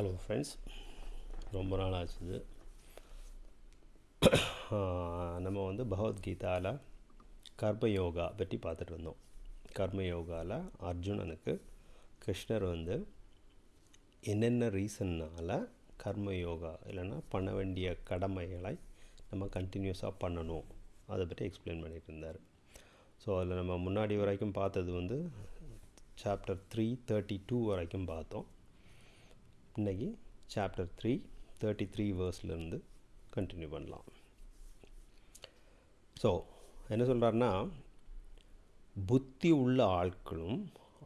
Hello friends ரொம்ப நாள் ஆச்சுது நம்ம வந்து பகவத்கீதாவில் கர்மயோகா பற்றி பார்த்துட்டு வந்தோம். கர்மயோகாவில் அர்ஜுனனுக்கு கிருஷ்ணர் வந்து என்னென்ன ரீசன்னால் கர்மயோகா இல்லைன்னா பண்ண வேண்டிய கடமைகளை நம்ம கண்டினியூஸாக பண்ணணும். அதை பற்றி எக்ஸ்பிளைன் பண்ணிகிட்டு இருந்தார். ஸோ அதில் நம்ம முன்னாடி வரைக்கும் பார்த்தது வந்து சாப்டர் த்ரீ தேர்ட்டி டூ வரைக்கும் பார்த்தோம். இன்றைக்கி சாப்டர் த்ரீ தேர்ட்டி த்ரீ வேர்ஸ்லேருந்து கண்டினியூ பண்ணலாம். ஸோ என்ன சொல்கிறாருன்னா புத்தி உள்ள ஆட்களும்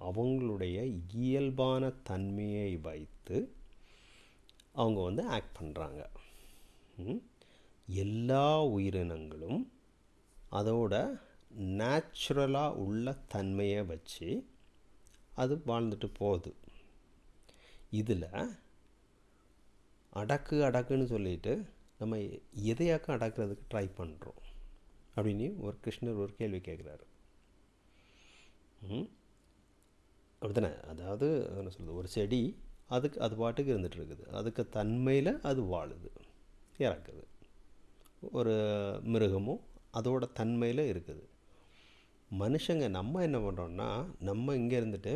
அவங்களுடைய இயல்பான தன்மையை வைத்து அவங்க வந்து ஆக்ட் பண்ணுறாங்க எல்லா உயிரினங்களும் அதோட நேச்சுரலாக உள்ள தன்மையை வச்சு அது வாழ்ந்துட்டு போகுது. இதில் அடக்கு அடக்குன்னு சொல்லிட்டு நம்ம எதையாக்கும் அடக்கிறதுக்கு ட்ரை பண்ணுறோம் அப்படின்னு ஒரு கிருஷ்ணர் ஒரு கேள்வி கேட்குறாரு. அப்படித்தானே? அதாவது என்ன சொல்கிறது ஒரு செடி அதுக்கு அது பாட்டுக்கு இருந்துகிட்டு இருக்குது. அதுக்கு தன்மையில் அது வாழுது இறக்குது. ஒரு மிருகமும் அதோட தன்மையில் இருக்குது. மனுஷங்க நம்ம என்ன பண்ணுறோன்னா நம்ம இங்கே இருந்துட்டு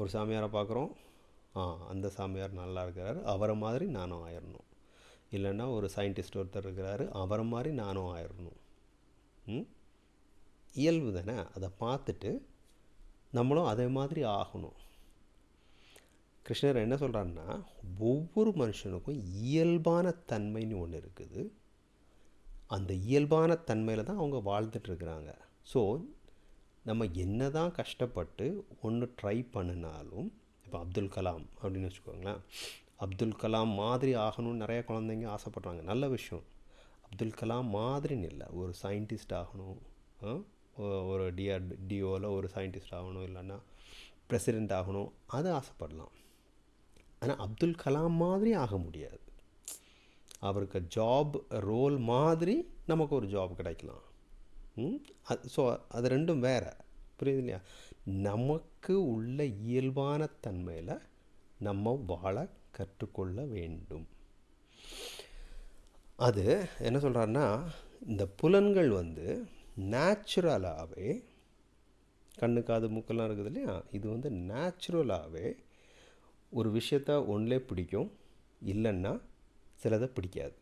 ஒரு சாமியாரை பார்க்குறோம் அந்த சாமியார் நல்லா இருக்கிறாரு. அவரை மாதிரி நானும் ஆயிடணும் இல்லைன்னா ஒரு சயின்டிஸ்ட் ஒருத்தர் இருக்கிறாரு. அவரை மாதிரி நானும் ஆயிடணும் இயல்பு தானே? அதை பார்த்துட்டு நம்மளும் அதே மாதிரி ஆகணும். கிருஷ்ணர் என்ன சொல்கிறாருன்னா ஒவ்வொரு மனுஷனுக்கும் இயல்பான தன்மைன்னு ஒன்று இருக்குது. அந்த இயல்பான தன்மையில் தான் அவங்க வாழ்ந்துட்டுருக்குறாங்க ஸோ நம்ம என்ன தான் கஷ்டப்பட்டு ஒன்று ட்ரை பண்ணினாலும் இப்போ அப்துல் கலாம் அப்படின்னு வச்சுக்கோங்களேன். அப்துல் கலாம் மாதிரி ஆகணும்னு நிறைய குழந்தைங்க ஆசைப்பட்றாங்க. நல்ல விஷயம். அப்துல் கலாம் மாதிரின்னு இல்லை. ஒரு சயின்டிஸ்ட் ஆகணும். ஒரு டிஆர் டிஓவில் ஒரு சயின்டிஸ்ட் ஆகணும். இல்லைன்னா பிரசிடெண்ட் ஆகணும். அது ஆசைப்படலாம். ஆனால் அப்துல் கலாம் மாதிரி ஆக முடியாது. அவருக்கு ஜாப் ரோல் மாதிரி நமக்கு ஒரு ஜாப் கிடைக்கலாம். அது ஸோ அது ரெண்டும் வேறு. புரியுது இல்லையா? நமக்கு உள்ள இயல்பான தன்மையில் நம்ம வாழ கற்றுக்கொள்ள வேண்டும். அது என்ன சொல்கிறாருன்னா இந்த புலன்கள் வந்து நேச்சுரலாகவே கண்ணு காது மூக்கெல்லாம் இருக்குது இல்லையா? இது வந்து நேச்சுரலாகவே ஒரு விஷயத்த ஒன்றிலே பிடிக்கும் இல்லைன்னா சிலதை பிடிக்காது.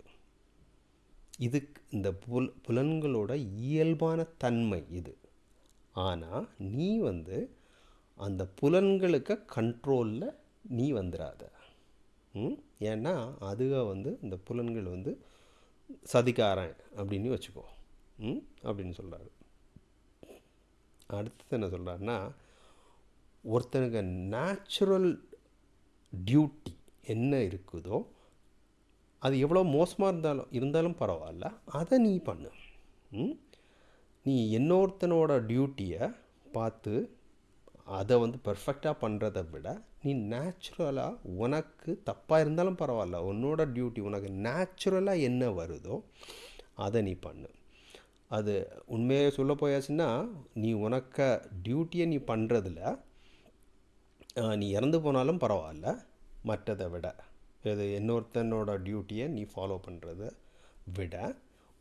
இதுக்கு இந்த புல் புலன்களோட இயல்பான தன்மை இது. ஆனால் நீ வந்து அந்த புலன்களுக்கு கண்ட்ரோலில் நீ வந்துடாத ஏன்னா அதுக வந்து இந்த புலன்கள் வந்து சதிகாரன் அப்படின்னு வச்சுக்கோ. அப்படின்னு சொல்கிறாரு அடுத்தது என்ன சொல்கிறாருன்னா ஒருத்தனுக்கு நேச்சுரல் டியூட்டி என்ன இருக்குதோ அது எவ்வளோ மோசமாக இருந்தாலும் இருந்தாலும் பரவாயில்ல அதை நீ பண்ணு. நீ இன்னொருத்தனோட டியூட்டியை பார்த்து அதை வந்து பர்ஃபெக்டாக பண்ணுறத விட நீ நேச்சுரலாக உனக்கு தப்பாக இருந்தாலும் பரவாயில்ல. உன்னோட டியூட்டி உனக்கு நேச்சுரலாக என்ன வருதோ அதை நீ பண்ணு. அது உண்மையை சொல்ல போயாச்சுன்னா நீ உனக்க டியூட்டியை நீ பண்ணுறதில் நீ இறந்து போனாலும் பரவாயில்ல. மற்றதை விட இது இன்னொருத்தனோட டியூட்டியை நீ ஃபாலோ பண்ணுறத விட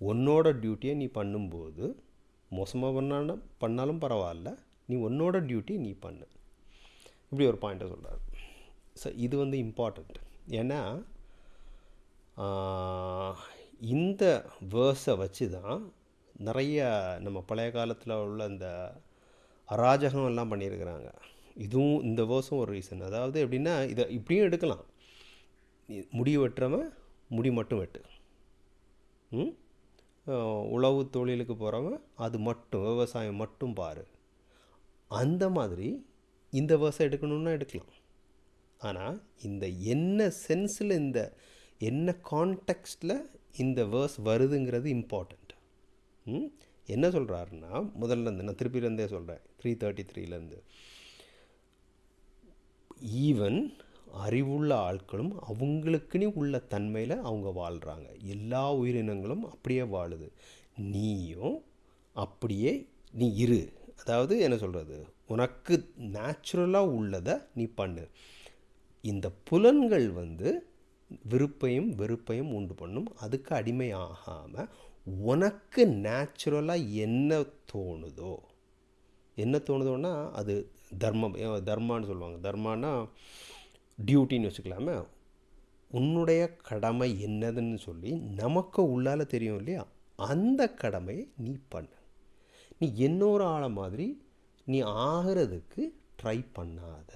உன்னோட டியூட்டியை நீ பண்ணும்போது மோசமாக பண்ணாலும் பண்ணாலும் பரவாயில்ல. நீ உன்னோட டியூட்டி நீ பண்ணு. இப்படி ஒரு பாயிண்ட்டை சொல்கிறார் ஸோ இது வந்து இம்பார்ட்டண்ட் ஏன்னா இந்த வேர்ஸை வச்சு தான் நிறைய நம்ம பழைய காலத்தில் உள்ள இந்த அராஜகம் எல்லாம் பண்ணியிருக்கிறாங்க. இதுவும் இந்த வேர்ஸும் ஒரு ரீசன் அதாவது எப்படின்னா இதை இப்படியும் எடுக்கலாம். முடி வெட்டுறவன் முடி மட்டும் வெட்டு. உழவு தொழிலுக்கு போகிறவன் அது மட்டும் விவசாயம் மட்டும் பாரு. அந்த மாதிரி இந்த வேர்ஸை எடுக்கணுன்னா எடுக்கலாம். ஆனால் இந்த என்ன சென்ஸில் இந்த என்ன கான்டெக்ஸ்டில் இந்த வேர்ஸ் வருதுங்கிறது இம்பார்ட்டண்ட் என்ன சொல்கிறாருன்னா முதல்ல இருந்து நான் திருப்பிலேருந்தே சொல்கிறேன் த்ரீ தேர்ட்டி த்ரீலேருந்து ஈவன் அறிவுள்ள ஆட்களும் அவங்களுக்குன்னு உள்ள தன்மையில் அவங்க வாழ்கிறாங்க எல்லா உயிரினங்களும் அப்படியே வாழுது. நீயும் அப்படியே நீ இரு. அதாவது என்ன சொல்கிறது உனக்கு நேச்சுரலாக உள்ளதை நீ பண்ணு. இந்த புலன்கள் வந்து விருப்பையும் வெறுப்பையும் உண்டு பண்ணும். அதுக்கு அடிமையாகாமல் உனக்கு நேச்சுரலாக என்ன தோணுதோ என்ன தோணுதோன்னா அது தர்மம் தர்மான்னு சொல்லுவாங்க. தர்மானா டியூட்டின்னு வச்சுக்கலாமே. உன்னுடைய கடமை என்னதுன்னு சொல்லி நமக்கு உள்ளால தெரியும் இல்லையா? அந்த கடமையை நீ பண்ணு. நீ இன்னொரு ஆளை மாதிரி நீ ஆகிறதுக்கு ட்ரை பண்ணாத.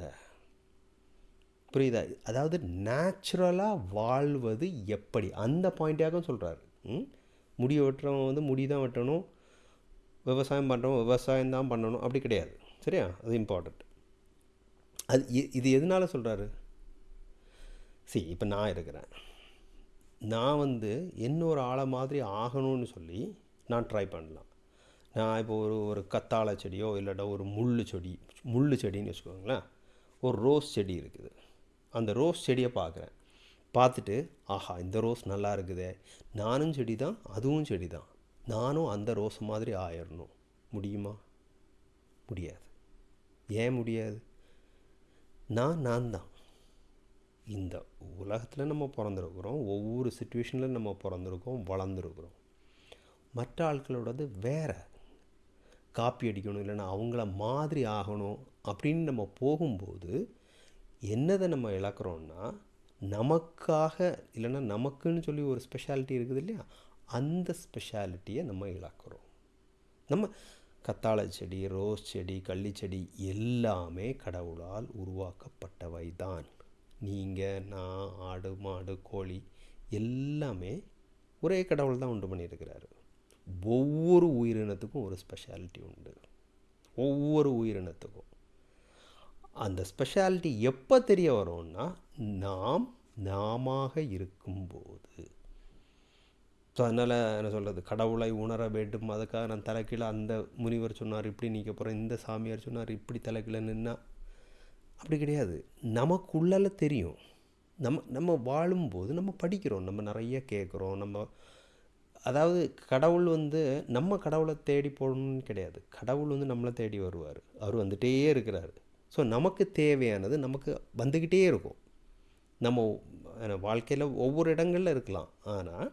புரியுதா? அதாவது நேச்சுரலாக வாழ்வது எப்படி? அந்த பாயிண்ட்டாகவும் சொல்கிறாரு முடி வெட்டுறவன் வந்து முடி தான் வெட்டணும். விவசாயம் பண்ணுறவன் விவசாயம் தான் பண்ணணும். அப்படி கிடையாது. சரியா? அது இம்பார்ட்டண்ட் அது இது எதனால சொல்கிறாரு சரி இப்போ நான் இருக்கிறேன். நான் வந்து இன்னொரு ஆளை மாதிரி ஆகணும்னு சொல்லி நான் ட்ரை பண்ணலாம். நான் இப்போ ஒரு ஒரு கத்தாழை செடியோ இல்லாட்டா ஒரு முள்ளு செடி முள் செடின்னு வச்சுக்கோங்களேன் ஒரு ரோஸ் செடி இருக்குது. அந்த ரோஸ் செடியை பார்க்குறேன். பார்த்துட்டு ஆஹா இந்த ரோஸ் நல்லா இருக்குதே. நானும் செடி தான் அதுவும் செடி தான் நானும் அந்த ரோஸ் மாதிரி ஆயிடணும் முடியுமா? முடியாது. ஏன் முடியாது? நான் நான் தான் இந்த உலகத்தில் நம்ம பிறந்திருக்கிறோம் ஒவ்வொரு சுச்சுவேஷனில் நம்ம பிறந்திருக்கோம் வளர்ந்துருக்குறோம். மற்ற ஆட்களோடது வேறு. காப்பி அடிக்கணும் இல்லைன்னா அவங்கள மாதிரி ஆகணும் அப்படின்னு நம்ம போகும்போது என்னதை நம்ம இழக்கிறோன்னா நமக்காக இல்லைன்னா நமக்குன்னு சொல்லி ஒரு ஸ்பெஷாலிட்டி இருக்குது இல்லையா? அந்த ஸ்பெஷாலிட்டியை நம்ம இழக்கிறோம். நம்ம கத்தாழை செடி ரோஸ் செடி கள்ளிச்செடி எல்லாமே கடவுளால் உருவாக்கப்பட்டவை தான். நீங்கள் நான் ஆடு மாடு கோழி எல்லாமே ஒரே கடவுள் தான் உண்டு பண்ணியிருக்கிறாரு. ஒவ்வொரு உயிரினத்துக்கும் ஒரு ஸ்பெஷாலிட்டி உண்டு. ஒவ்வொரு உயிரினத்துக்கும். அந்த ஸ்பெஷாலிட்டி எப்போ தெரிய வரும்னா நாம் நாமாக இருக்கும்போது. ஸோ அதனால் என்ன சொல்கிறது கடவுளை உணர வேண்டும். அதுக்காக நான் தலைக்கீழே அந்த முனிவர் சொன்னார் இப்படி நிற்க போகிறேன் இந்த சாமியார் சொன்னார் இப்படி தலைக்கீழே நின்னா. அப்படி கிடையாது. நமக்குள்ளால தெரியும். நம்ம நம்ம வாழும்போது நம்ம படிக்கிறோம். நம்ம நிறைய கேட்குறோம். நம்ம அதாவது கடவுள் வந்து நம்ம கடவுளை தேடி போகணும்னு கிடையாது. கடவுள் வந்து நம்மளை தேடி வருவார். அவர் வந்துகிட்டே இருக்கிறார். ஸோ நமக்கு தேவையானது நமக்கு வந்துக்கிட்டே இருக்கும். நம்ம வாழ்க்கையில் ஒவ்வொரு இடங்களில் இருக்கலாம். ஆனால்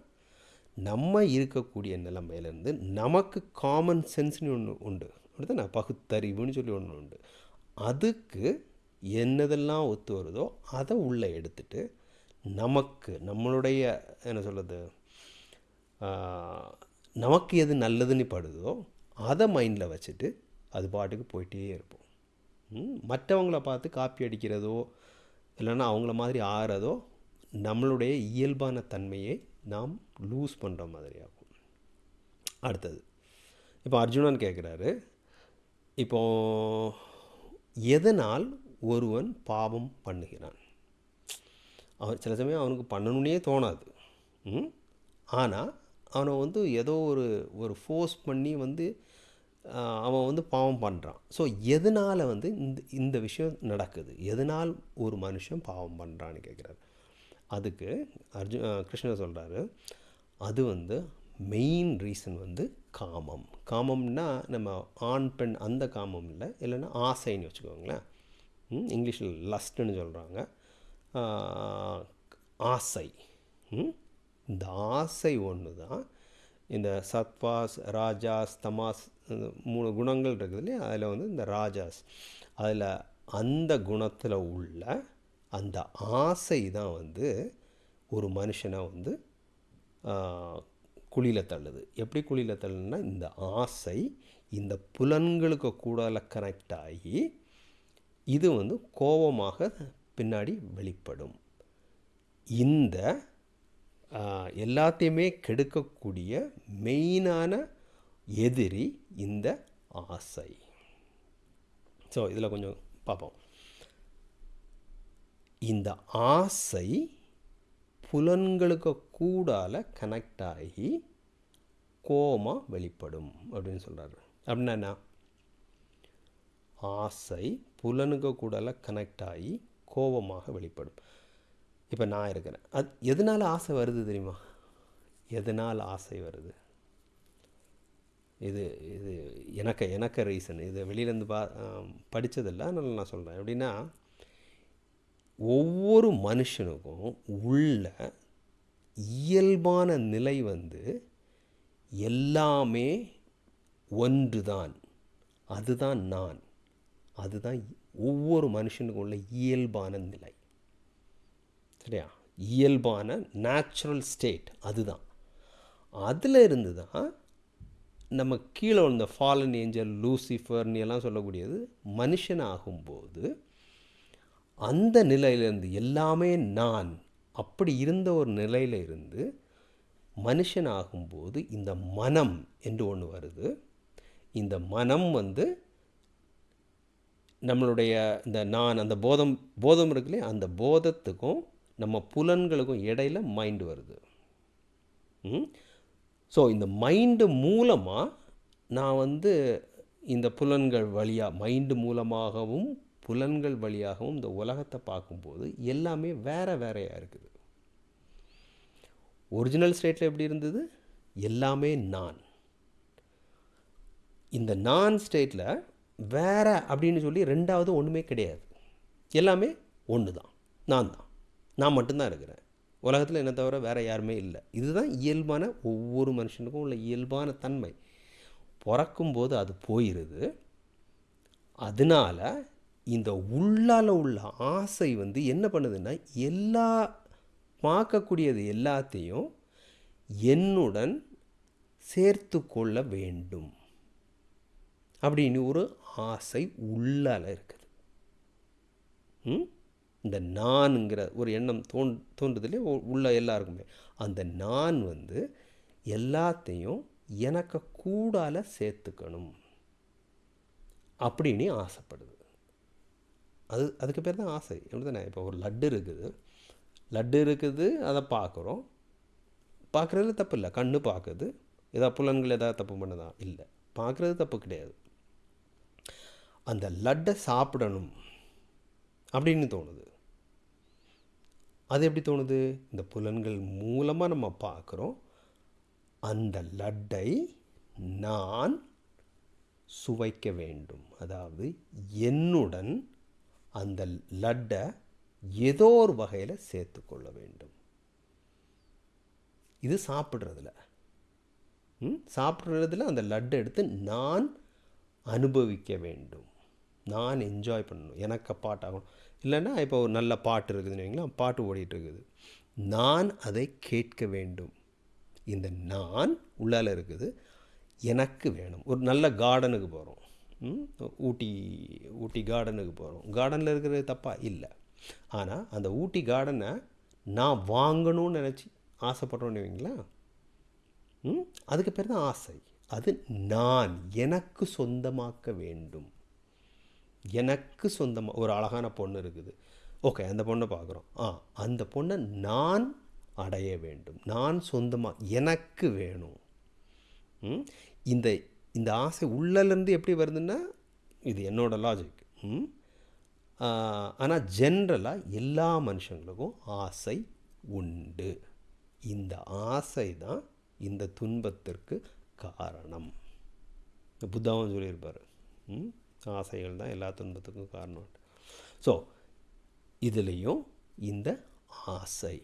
நம்ம இருக்கக்கூடிய நிலைமையிலேருந்து நமக்கு காமன் சென்ஸ்னு ஒன்று உண்டு. அப்படிதானே பகுத்தறிவுன்னு சொல்லி ஒன்று உண்டு. அதுக்கு என்னதெல்லாம் ஒத்து வருதோ அதை உள்ளே எடுத்துட்டு நமக்கு நம்மளுடைய என்ன சொல்கிறது நமக்கு எது நல்லதுன்னு படுதோ அதை மைண்டில் வச்சுட்டு அது பாட்டுக்கு போயிட்டே இருப்போம். மற்றவங்கள பார்த்து காப்பி அடிக்கிறதோ இல்லைன்னா அவங்கள மாதிரி ஆறதோ நம்மளுடைய இயல்பான தன்மையை நாம் லூஸ் பண்ணுற மாதிரி ஆகும் அடுத்தது இப்போ அர்ஜுனன் கேட்குறாரு இப்போ எதனால் ஒருவன் பாவம் பண்ணுகிறான்? அவன் சில சமயம் அவனுக்கு பண்ணணுன்னே தோணாது. ம்? ஆனால் அவனை வந்து ஏதோ ஒரு ஒரு ஃபோர்ஸ் பண்ணி வந்து அவன் வந்து பாவம் பண்ணுறான் ஸோ எதனால் வந்து இந்த இந்த விஷயம் நடக்குது? எதனால் ஒரு மனுஷன் பாவம் பண்ணுறான்னு கேட்குறாரு அதுக்கு அர்ஜுன் கிருஷ்ணர் சொல்கிறாரு அது வந்து மெயின் ரீசன் வந்து காமம். காமம்னா நம்ம ஆண் பெண் அந்த காமம் இல்லை இல்லைன்னா ஆசைன்னு வச்சுக்கோங்களேன். ம், இங்கிலீஷில் லஸ்ட்டுன்னு சொல்கிறாங்க ஆசை. ம்? இந்த ஆசை ஒன்று தான். இந்த சத்வாஸ் ராஜாஸ் தமாஸ் மூணு குணங்கள் இருக்குது இல்லையா? அதில் வந்து இந்த ராஜாஸ். அதில் அந்த குணத்தில் உள்ள அந்த ஆசை தான் வந்து ஒரு மனுஷனை வந்து குழியில் தள்ளுது. எப்படி குழியில் தள்ளுன்னா இந்த ஆசை இந்த புலன்களுக்கு கூட கனெக்ட் ஆகி இது வந்து கோபமாக பின்னாடி வெளிப்படும். இந்த எல்லாத்தையுமே கெடுக்கக்கூடிய மெயினான எதிரி இந்த ஆசை. ஸோ இதில் கொஞ்சம் பார்ப்போம் இந்த ஆசை புலன்களுக்கு கூடால கனெக்ட் ஆகி கோமா வெளிப்படும் அப்படின்னு சொல்கிறாரு அப்படின்னா ஆசை புலனுக்கு கூடால கனெக்ட் ஆகி கோபமாக வெளிப்படும். இப்போ நான் இருக்கிறேன். அது எதனால் ஆசை வருது தெரியுமா? எதனால் ஆசை வருது? இது இது எனக்கு எனக்கு ரீசன் இது வெளியிலேருந்து பா படித்ததில்ல அதனால் நான் சொல்கிறேன் எப்படின்னா ஒவ்வொரு மனுஷனுக்கும் உள்ள இயல்பான நிலை வந்து எல்லாமே ஒன்று தான் அதுதான் நான். அதுதான் ஒவ்வொரு மனுஷனுக்கும் உள்ள இயல்பான நிலை. சரியா இயல்பான நேச்சுரல் ஸ்டேட் அதுதான். அதில் இருந்து தான் நம்ம கீழே இந்த ஃபாலன் ஏஞ்சல் லூசிஃபர்னு எல்லாம் சொல்லக்கூடியது மனுஷன் ஆகும்போது அந்த நிலையிலேருந்து எல்லாமே நான் அப்படி இருந்த ஒரு நிலையில் இருந்து மனுஷன் ஆகும்போது இந்த மனம் என்று ஒன்று வருது. இந்த மனம் வந்து நம்மளுடைய இந்த நான் அந்த போதம் போதம் இருக்குல்லையே? அந்த போதத்துக்கும் நம்ம புலன்களுக்கும் இடையில மைண்டு வருது. ஸோ இந்த மைண்டு மூலமாக நான் வந்து இந்த புலன்கள் வழியாக மைண்டு மூலமாகவும் புலன்கள் வழியாகவும் இந்த உலகத்தை பார்க்கும்போது எல்லாமே வேற வேறையாக இருக்குது. ஒரிஜினல் ஸ்டேட்டில் எப்படி இருந்தது? எல்லாமே நான். இந்த நான் ஸ்டேட்டில் வேற அப்படின்னு சொல்லி ரெண்டாவது ஒன்றுமே கிடையாது. எல்லாமே ஒன்று தான் நான் தான் நான் மட்டும்தான் இருக்கிறேன். உலகத்தில் என்ன தவிர வேறு யாருமே இல்லை. இதுதான் இயல்பான ஒவ்வொரு மனுஷனுக்கும் உள்ள இயல்பான தன்மை. பிறக்கும்போது அது போயிடுது அதனால இந்த உள்ளால உள்ள ஆசை வந்து என்ன பண்ணுதுன்னா எல்லா பார்க்கக்கூடியது எல்லாத்தையும் என்னுடன் சேர்த்து கொள்ள வேண்டும். அப்படின்னு ஒரு ஆசை உள்ளால இருக்குது. ம்? இந்த நான்ங்கிற ஒரு எண்ணம் தோன் தோன்றுதலே உள்ள எல்லாருக்குமே. அந்த நான் வந்து எல்லாத்தையும் எனக்கு கூடால சேர்த்துக்கணும் அப்படின்னு ஆசைப்படுது. அது அதுக்கு பேர் தான் ஆசை. எப்படி தானே இப்போ ஒரு லட்டு இருக்குது. லட்டு இருக்குது அதை பார்க்குறோம். பார்க்குறதுல தப்பு இல்லை. கண்ணு பார்க்குது. ஏதாவது புலன்கள் ஏதாவது தப்பு பண்ணதா? இல்லை. பார்க்குறது தப்பு கிடையாது. அந்த லட்டை சாப்பிடணும் அப்படின்னு தோணுது. அது எப்படி தோணுது? இந்த புலன்கள் மூலமாக நம்ம பார்க்குறோம். அந்த லட்டை நான் சுவைக்க வேண்டும். அதாவது என்னுடன் அந்த லட்டை ஏதோ ஒரு வகையில் சேர்த்துக்கொள்ள வேண்டும். இது சாப்பிட்றதுல. ம்? சாப்பிட்றதுல அந்த லட்டை எடுத்து நான் அனுபவிக்க வேண்டும். நான் என்ஜாய் பண்ணணும். எனக்கு பாட்டாகணும் இல்லைன்னா இப்போ ஒரு நல்ல பாட்டு இருக்குதுன்னு வைங்களா பாட்டு ஓடிட்டு இருக்குது. நான் அதை கேட்க வேண்டும். இந்த நான் உள்ளால இருக்குது. எனக்கு வேணும். ஒரு நல்ல கார்டனுக்கு போகிறோம் ஊட்டி ஊட்டி கார்டனுக்கு போகிறோம் கார்டனில் இருக்கிறது தப்பா? இல்லை. ஆனால் அந்த ஊட்டி கார்டனை நான் வாங்கணும்னு நினச்சி ஆசைப்படுறோன்னு வைங்களா அதுக்கு பேர் தான் ஆசை. அது நான் எனக்கு சொந்தமாக்க வேண்டும். எனக்கு சொந்தமாக ஒரு அழகான பொண்ணு இருக்குது. ஓகே அந்த பொண்ணை பார்க்குறோம். ஆ அந்த பொண்ணை நான் அடைய வேண்டும். நான் சொந்தமாக எனக்கு வேணும். ம்? இந்த இந்த ஆசை உள்ளலேருந்து எப்படி வருதுன்னா இது என்னோட லாஜிக் ஆனால் ஜென்ரலாக எல்லா மனுஷங்களுக்கும் ஆசை உண்டு. இந்த ஆசை தான் இந்த துன்பத்திற்கு காரணம். இந்த புத்தாவும் சொல்லியிருப்பார். ம்? ஆசைகள் தான் எல்லா துன்பத்துக்கும் காரணம். ஸோ இதுலேயும் இந்த ஆசை.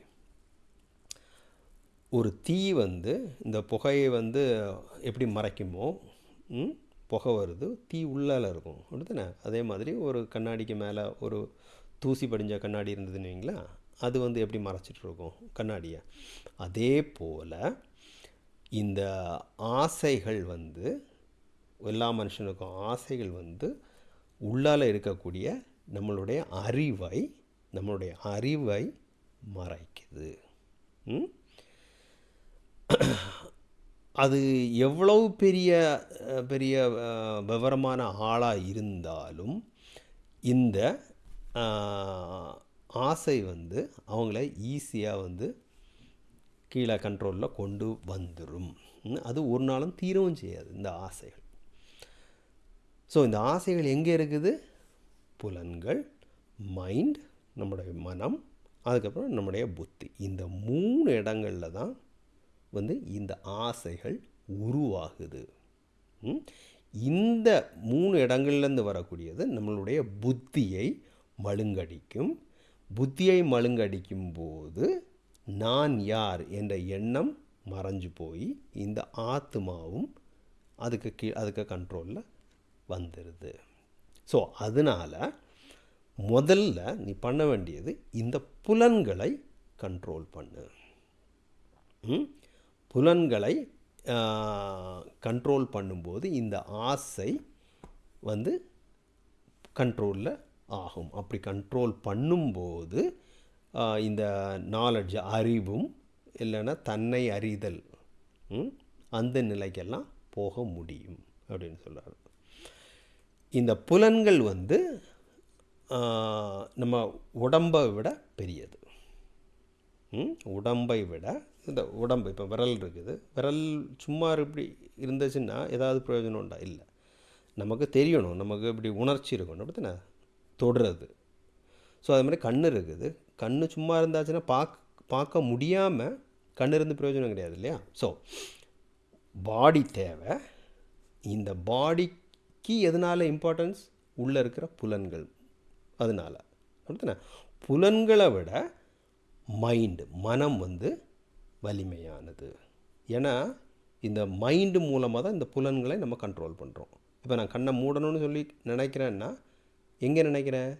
ஒரு தீ வந்து இந்த புகையை வந்து எப்படி மறைக்குமோ புகை வருது தீ உள்ளால இருக்கும். அப்படித்தானே? அதே மாதிரி ஒரு கண்ணாடிக்கு மேலே ஒரு தூசி படிஞ்ச கண்ணாடி இருந்ததுன்னு வைங்களேன் அது வந்து எப்படி மறைச்சிட்டு இருக்கும்? கண்ணாடியை. அதே போல் இந்த ஆசைகள் வந்து எல்லா மனுஷனுக்கும் ஆசைகள் வந்து உள்ளால இருக்கக்கூடிய நம்மளுடைய அறிவை நம்மளுடைய அறிவை மறைக்குது. அது எவ்வளவு பெரிய பெரிய விவரமான ஆளாக இருந்தாலும் இந்த ஆசை வந்து அவங்கள ஈஸியாக வந்து கீழே கண்ட்ரோலில் கொண்டு வந்துடும் அது ஒரு நாளும் தீரவும் செய்யாது இந்த ஆசைகள். ஸோ இந்த ஆசைகள் எங்கே இருக்குது? புலன்கள் மைண்ட் நம்முடைய மனம் அதுக்கப்புறம் நம்முடைய புத்தி. இந்த மூணு இடங்களில் தான் வந்து இந்த ஆசைகள் உருவாகுது. இந்த மூணு இடங்கள்லேருந்து வரக்கூடியது நம்மளுடைய புத்தியை மழுங்கடிக்கும். புத்தியை மழுங்கடிக்கும் போது நான் யார் என்ற எண்ணம் மறைஞ்சு போய் இந்த ஆத்மாவும் அதுக்கு கீ அதுக்கு கண்ட்ரோலில் வந்துடுது ஸோ அதனால் முதல்ல நீ பண்ண வேண்டியது இந்த புலன்களை கண்ட்ரோல் பண்ணு. புலன்களை கண்ட்ரோல் பண்ணும்போது இந்த ஆசை வந்து கண்ட்ரோலில் ஆகும். அப்படி கண்ட்ரோல் பண்ணும்போது இந்த நாலெட்ஜ் அறிவும் இல்லைன்னா தன்னை அறிதல் ம், அந்த நிலைக்கெல்லாம் போக முடியும் அப்படின்னு சொல்கிறார் இந்த புலன்கள் வந்து நம்ம உடம்பை விட பெரியது. ம்? உடம்பை விட இந்த உடம்பு இப்போ விரல் இருக்குது. விரல் சும்மா இப்படி இருந்துச்சுன்னா ஏதாவது பிரயோஜனம் உண்டா? இல்லை. நமக்கு தெரியணும். நமக்கு இப்படி உணர்ச்சி இருக்கணும். அப்படித்தானே தொடுறது. ஸோ அது மாதிரி கண் இருக்குது. கண் சும்மா இருந்தாச்சுன்னா பார்க்க பார்க்க முடியாமல் கண் இருந்து பிரயோஜனம் கிடையாது இல்லையா? ஸோ பாடி தேவை. இந்த பாடி கீ எதனால் இம்பார்ட்டன்ஸ் உள்ளே இருக்கிற புலன்கள். அதனால். அப்படித்தானே புலன்களை விட மைண்டு மனம் வந்து வலிமையானது. ஏன்னா இந்த மைண்டு மூலமாக தான் இந்த புலன்களை நம்ம கண்ட்ரோல் பண்ணுறோம் இப்போ நான் கண்ணை மூடணும்னு சொல்லி நினைக்கிறேன்னா எங்கே நினைக்கிறேன்?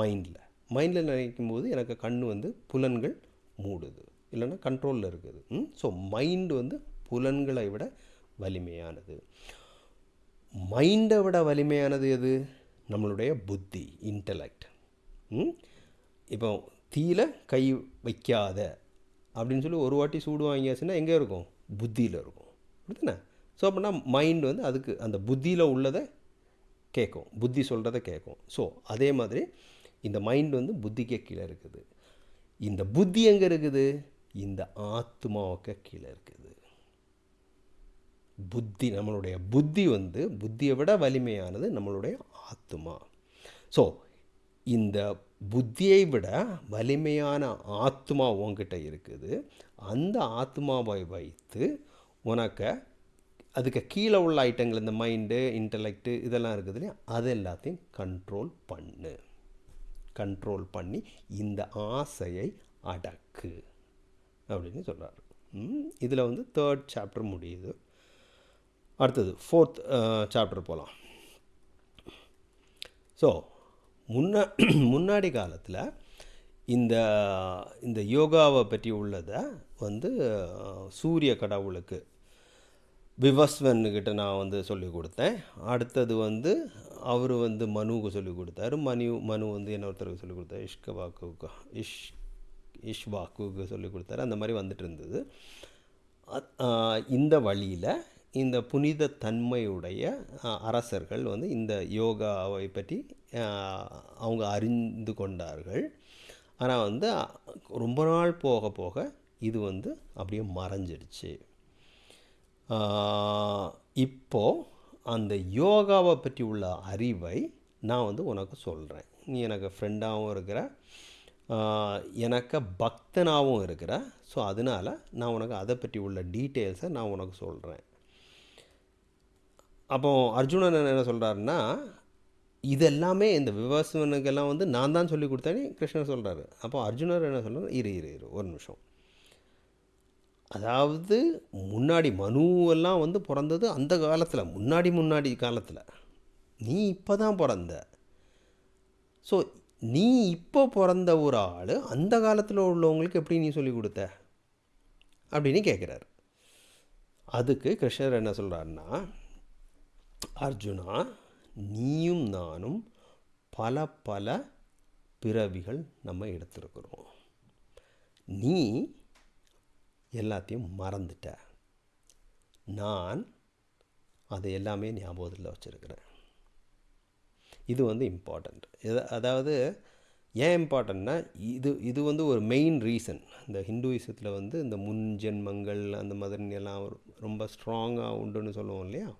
மைண்டில் மைண்டில் நினைக்கும் போது எனக்கு கண் வந்து புலன்கள் மூடுது. இல்லைன்னா கண்ட்ரோலில் இருக்குது. ஸோ மைண்டு வந்து புலன்களை விட வலிமையானது. மைண்டை விட வலிமையானது எது? நம்மளுடைய புத்தி இன்டலெக்ட் இப்போ தீயில கை வைக்காத அப்படின்னு சொல்லி ஒரு வாட்டி சூடு வாங்கியாச்சுன்னா எங்கே இருக்கும்? புத்தியில் இருக்கும். அப்படித்தானே? ஸோ அப்படின்னா மைண்ட் வந்து அதுக்கு அந்த புத்தியில் உள்ளதை கேட்கும். புத்தி சொல்கிறத கேட்கும். ஸோ அதே மாதிரி இந்த மைண்ட் வந்து புத்திக்கு கீழே இருக்குது. இந்த புத்தி எங்கே இருக்குது? இந்த ஆத்மாவுக்கு கீழே இருக்குது. புத்தி நம்மளுடைய புத்தி வந்து புத்தியை விட வலிமையானது நம்மளுடைய ஆத்மா ஸோ இந்த புத்தியை விட வலிமையான ஆத்மா உன்கிட்ட இருக்குது. அந்த ஆத்மாவை வைத்து உனக்கு அதுக்கு கீழே உள்ள ஐட்டங்கள் இந்த மைண்டு இன்டலெக்டு இதெல்லாம் இருக்குது இல்லையா? அது எல்லாத்தையும் கண்ட்ரோல் பண்ணு. கண்ட்ரோல் பண்ணி இந்த ஆசையை அடக்கு. அப்படின்னு சொல்கிறார் இதில் வந்து தேர்ட் சாப்டர் முடியுது. அடுத்தது ஃபோர்த் சாப்டர் போகலாம் ஸோ முன்ன முன்னாடி காலத்தில் இந்த இந்த யோகாவை பற்றி உள்ளதை வந்து சூரிய கடவுளுக்கு விவஸ்வன்கிட்ட நான் வந்து சொல்லி கொடுத்தேன். அடுத்தது வந்து அவர் வந்து மனுவுக்கு சொல்லி கொடுத்தாரு. மனு மனு வந்து இன்னொருத்தருக்கு சொல்லி கொடுத்தாரு? இஷ்கவாக்குக்கு இஷ் இஷ்வாக்குக்கு சொல்லி கொடுத்தாரு. அந்த மாதிரி வந்துட்டு இருந்தது. இந்த வழியில் இந்த புனித தன்மையுடைய அரசர்கள் வந்து இந்த யோகாவை பற்றி அவங்க அறிந்து கொண்டார்கள். ஆனால் வந்து ரொம்ப நாள் போக போக இது வந்து அப்படியே மறைஞ்சிடுச்சு. இப்போது அந்த யோகாவை பற்றி உள்ள அறிவை நான் வந்து உனக்கு சொல்கிறேன் நீ எனக்கு ஃப்ரெண்டாகவும் இருக்கிற எனக்கு பக்தனாகவும் இருக்கிற ஸோ அதனால் நான் உனக்கு அதை பற்றி உள்ள டீட்டெயில்ஸை நான் உனக்கு சொல்கிறேன் அப்போ அர்ஜுனன் என்ன சொல்கிறாருன்னா இதெல்லாமே இந்த விவசாயனுக்கெல்லாம் வந்து நான் தான் சொல்லி கொடுத்தேன்னு கிருஷ்ணர் சொல்கிறாரு அப்போ அர்ஜுனர் என்ன சொல்கிறார் இரு இரு இரு ஒரு நிமிஷம். அதாவது முன்னாடி மனுவெல்லாம் வந்து பிறந்தது அந்த காலத்தில் முன்னாடி முன்னாடி காலத்தில். நீ இப்போ தான் பிறந்த. ஸோ நீ இப்போ பிறந்த ஒரு ஆள் அந்த காலத்தில் உள்ளவங்களுக்கு எப்படி நீ சொல்லி கொடுத்த? அப்படின்னு கேட்குறாரு அதுக்கு கிருஷ்ணர் என்ன சொல்கிறாருன்னா அர்ஜுனா நீயும் நானும் பல பல பிறவிகள் நம்ம எடுத்திருக்கிறோம். நீ எல்லாத்தையும் மறந்துட்ட. நான் அதை எல்லாமே ஞாபகத்தில் வச்சுருக்கிறேன். இது வந்து இம்பார்ட்டண்ட் அதாவது ஏன் இம்பார்ட்டண்ட்னா இது இது வந்து ஒரு மெயின் ரீசன் இந்த ஹிந்துயிசத்தில் வந்து இந்த முன் ஜென்மங்கள் அந்த மாதிரி எல்லாம் ரொம்ப ஸ்ட்ராங்காக உண்டுன்னு சொல்லுவோம் இல்லையா?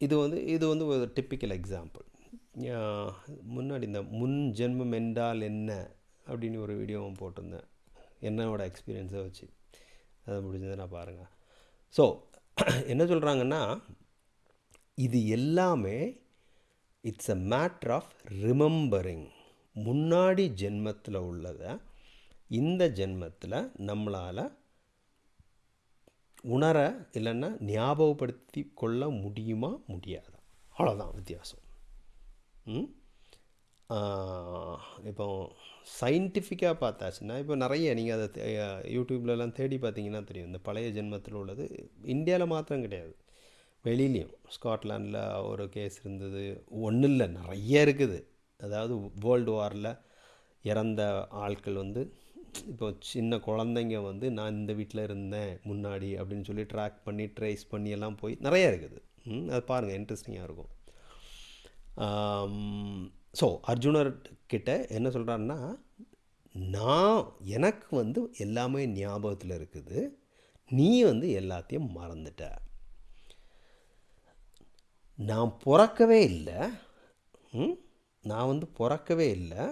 இது வந்து இது வந்து ஒரு டிப்பிக்கல் எக்ஸாம்பிள் முன்னாடி இந்த முன் ஜென்மம் என்றால் என்ன அப்படின்னு ஒரு வீடியோவும் போட்டிருந்தேன். என்னோட எக்ஸ்பீரியன்ஸை வச்சு. அதை முடிஞ்சதை நான் பாருங்கள் ஸோ என்ன சொல்கிறாங்கன்னா இது எல்லாமே it's a matter of remembering முன்னாடி ஜென்மத்தில் உள்ளதை இந்த ஜென்மத்தில் நம்மளால் உணர இல்லைன்னா ஞாபகப்படுத்தி கொள்ள முடியுமா முடியாதா? அவ்வளோதான் வித்தியாசம். இப்போ சயின்டிஃபிக்காக பார்த்தாச்சுன்னா இப்போ நிறைய நீங்கள் அதை யூடியூப்லலாம் தேடி பார்த்தீங்கன்னா தெரியும். இந்த பழைய ஜென்மத்தில் உள்ளது இந்தியாவில் மாத்திரம் கிடையாது. வெளியிலையும். ஸ்காட்லாண்டில் ஒரு கேஸ் இருந்தது. ஒன்றும் இல்லை. நிறைய இருக்குது. அதாவது வேர்ல்டு வாரில் இறந்த ஆட்கள் வந்து இப்போ சின்ன குழந்தைங்க வந்து நான் இந்த வீட்டில் இருந்தேன் முன்னாடி அப்படின்னு சொல்லி ட்ராக் பண்ணி ட்ரேஸ் பண்ணி எல்லாம் போய் நிறைய இருக்குது. ம், அது பாருங்கள் இன்ட்ரெஸ்டிங்காக இருக்கும். ஸோ அர்ஜுனர் கிட்ட என்ன சொல்கிறாருன்னா நான் எனக்கு வந்து எல்லாமே ஞாபகத்தில் இருக்குது. நீ வந்து எல்லாத்தையும் மறந்துட்ட. நான் பிறக்கவே இல்லை. ம்? நான் வந்து பிறக்கவே இல்லை.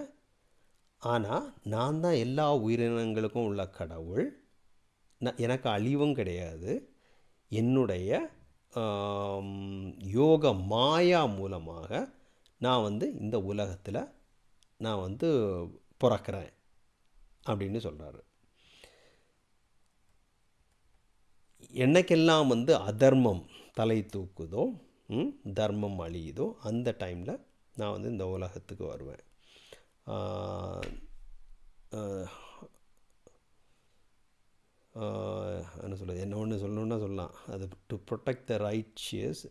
ஆனால் நான் தான் எல்லா உயிரினங்களுக்கும் உள்ள கடவுள். நான் எனக்கு அழிவும் கிடையாது. என்னுடைய யோக மாயா மூலமாக நான் வந்து இந்த உலகத்தில் நான் வந்து பிறக்கிறேன் அப்படின்னு சொல்கிறாரு என்னைக்கெல்லாம் வந்து அதர்மம் தலை தூக்குதோ தர்மம் அழியுதோ அந்த டைமில் நான் வந்து இந்த உலகத்துக்கு வருவேன். ஆஹ், ஆஹ், ஆஹ், என்ன சொல்கிறது என்ன ஒன்று சொல்லணுன்னா சொல்லலாம் அது to protect the righteous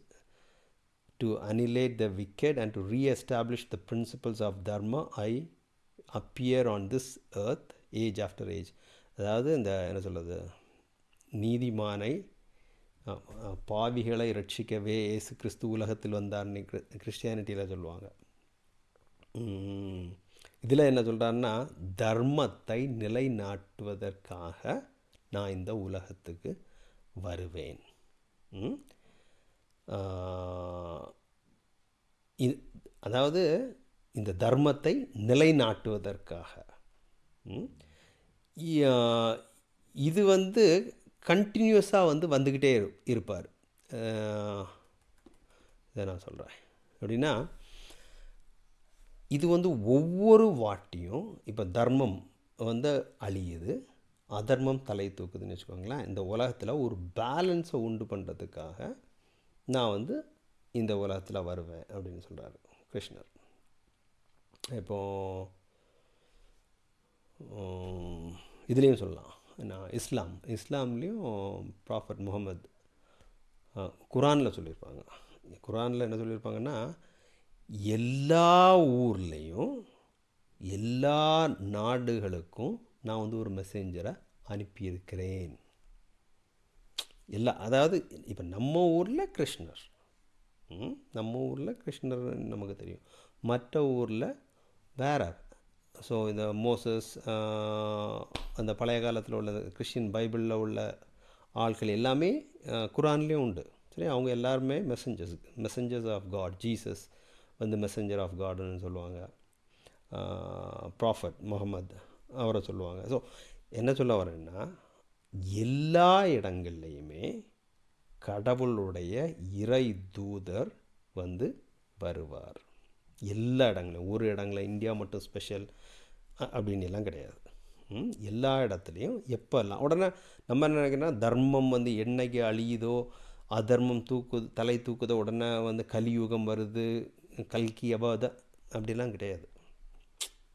to annihilate the wicked and to re-establish the principles of dharma i appear on this earth age after age அதாவது இந்த என்ன சொல்கிறது நீதிமானை அஹ், அஹ், பாவிகளை ரட்சிக்கவே இயேசு கிறிஸ்து உலகத்தில் வந்தார்னு கிறிஸ்டியானிட்டியில் சொல்லுவாங்க இதில் என்ன சொல்கிறாருன்னா தர்மத்தை நிலைநாட்டுவதற்காக நான் இந்த உலகத்துக்கு வருவேன். ம்? இது அதாவது இந்த தர்மத்தை நிலைநாட்டுவதற்காக. இது வந்து கண்டினியூஸாக வந்து வந்துக்கிட்டே இரு இருப்பார். இதை நான் சொல்கிறேன் எப்படின்னா இது வந்து ஒவ்வொரு வாட்டியும் இப்போ தர்மம் வந்து அழியுது. அதர்மம் தலை தூக்குதுன்னு வச்சுக்கோங்களேன். இந்த உலகத்தில் ஒரு பேலன்ஸை உண்டு பண்ணுறதுக்காக நான் வந்து இந்த உலகத்தில் வருவேன் அப்படின்னு சொல்கிறாரு கிருஷ்ணர். இப்போ இதுலேயும் சொல்லலாம். நான் இஸ்லாம். இஸ்லாம்லேயும் ப்ராஃபட் முகமது குரானில் சொல்லியிருப்பாங்க. குரானில் என்ன சொல்லியிருப்பாங்கன்னா எல்லா ஊர்லேயும் எல்லா நாடுகளுக்கும் நான் வந்து ஒரு மெசேஞ்சரை அனுப்பியிருக்கிறேன். எல்லா அதாவது இப்போ நம்ம ஊரில் கிருஷ்ணர். ம், நம்ம ஊரில் கிருஷ்ணர் நமக்கு தெரியும். மற்ற ஊரில் வேற ஸோ இந்த மோசஸ் அந்த பழைய காலத்தில் உள்ள கிறிஸ்டின் பைபிளில் உள்ள ஆட்கள் எல்லாமே குரான்லேயும் உண்டு. சரி அவங்க எல்லாருமே messengers messengers of God Jesus வந்து மெசஞ்சர் ஆஃப் காடுன்னு சொல்லுவாங்க. ப்ராஃபட் முகமது அவரை சொல்லுவாங்க. ஸோ என்ன சொல்ல வரேன்னா எல்லா இடங்கள்லையுமே கடவுளுடைய இறை தூதர் வந்து வருவார். எல்லா இடங்களும் ஒரு இடங்கள இந்தியா மட்டும் ஸ்பெஷல் அப்படின்னு எல்லாம் கிடையாது எல்லா இடத்துலையும் எப்போல்லாம் உடனே நம்ம என்ன தர்மம் வந்து என்னைக்கு அழியுதோ அதர்மம் தூக்குது தலை தூக்குதோ உடனே வந்து கலியுகம் வருது கல்கி அபாத அப்படிலாம் கிடையாது.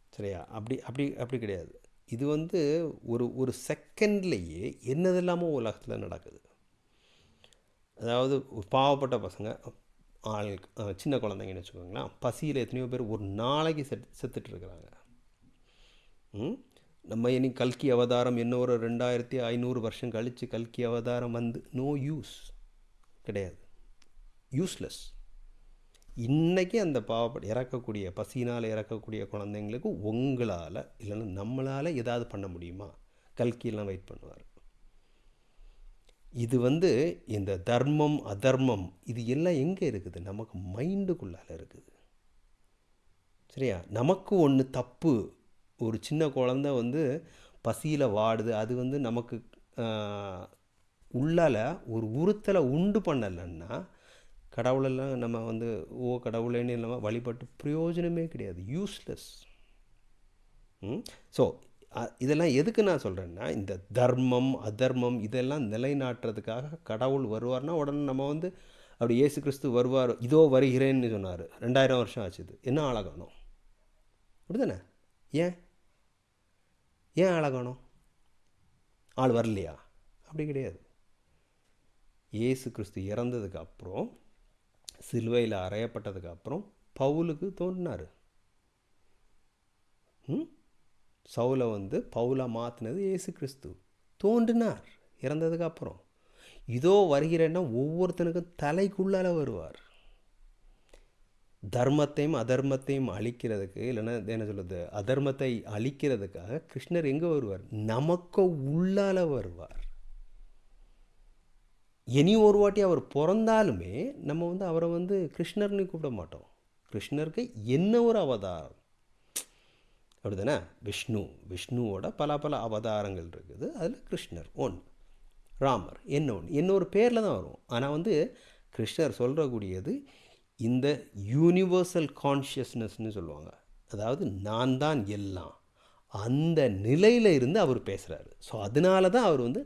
சரியா? அப்படி அப்படி அப்படி கிடையாது. இது வந்து ஒரு ஒரு செகண்ட்லேயே என்னதெல்லாமோ உலகத்தில் நடக்குது. அதாவது பாவப்பட்ட பசங்க ஆள் சின்ன குழந்தைங்கன்னு வச்சுக்கோங்களேன் பசியில் எத்தனையோ பேர் ஒரு நாளைக்கு செத் செத்துட்டு இருக்கிறாங்க நம்ம இனி கல்கி அவதாரம் என்ன ஒரு ரெண்டாயிரத்தி ஐநூறு வருஷம் கழித்து கல்கி அவதாரம் வந்து நோ யூஸ் கிடையாது. யூஸ்லெஸ் இன்றைக்கி அந்த பாவப்பட இறக்கக்கூடிய பசியினால் இறக்கக்கூடிய குழந்தைங்களுக்கு உங்களால் இல்லைன்னா நம்மளால் ஏதாவது பண்ண முடியுமா? கல்கியெல்லாம் வெயிட் பண்ணுவார். இது வந்து இந்த தர்மம் அதர்மம் இது எல்லாம் எங்கே இருக்குது? நமக்கு மைண்டுக்குள்ளால இருக்குது. சரியா? நமக்கு ஒன்று தப்பு. ஒரு சின்ன குழந்தை வந்து பசியில் வாடுது. அது வந்து நமக்கு உள்ளால் உள்ளால ஒரு உறுத்தலை உண்டு பண்ணலைன்னா கடவுளெல்லாம் நம்ம வந்து ஓ கடவுளேன்னு இல்லாமல் வழிபட்டு பிரயோஜனமே கிடையாது. யூஸ்லெஸ் ஸோ இதெல்லாம் எதுக்கு நான் சொல்கிறேன்னா இந்த தர்மம் அதர்மம் இதெல்லாம் நிலைநாட்டுறதுக்காக கடவுள் வருவார்னா உடனே நம்ம வந்து அப்படி இயேசு கிறிஸ்து வருவார் இதோ வருகிறேன்னு சொன்னார். ரெண்டாயிரம் வருஷம் ஆச்சுது என்ன ஆளாகணும்? அப்படிதானே? ஏன்? ஏன் ஆளாகணும்? ஆள் வரலையா? அப்படி கிடையாது. இயேசு கிறிஸ்து இறந்ததுக்கு அப்புறம் சிலுவையில் அறையப்பட்டதுக்கு அப்புறம் பவுலுக்கு தோன்றினார். ம்? சவுலை வந்து பவுலை மாற்றினது ஏசு கிறிஸ்து. தோன்றினார் இறந்ததுக்கு அப்புறம். இதோ வருகிறேன்னா ஒவ்வொருத்தனுக்கும் தலைக்குள்ளால வருவார். தர்மத்தையும் அதர்மத்தையும் அழிக்கிறதுக்கு இல்லைன்னா என்ன சொல்கிறது அதர்மத்தை அழிக்கிறதுக்காக கிருஷ்ணர் எங்கே வருவார்? நமக்கு உள்ளால வருவார். இனி ஒரு வாட்டி அவர் பிறந்தாலுமே நம்ம வந்து அவரை வந்து கிருஷ்ணர்னு கூப்பிட மாட்டோம். கிருஷ்ணருக்கு என்ன ஒரு அவதாரம்? அப்படிதானே? விஷ்ணு. விஷ்ணுவோட பல பல அவதாரங்கள் இருக்குது. அதில் கிருஷ்ணர் ஒன் ராமர் என்ன ஒன்று இன்னொரு பேரில் தான் வரும். ஆனால் வந்து கிருஷ்ணர் சொல்கிறக்கூடியது இந்த யூனிவர்சல் கான்ஷியஸ்னஸ்னு சொல்லுவாங்க. அதாவது நான் தான் எல்லாம். அந்த நிலையில் இருந்து அவர் பேசுகிறாரு ஸோ அதனால தான் அவர் வந்து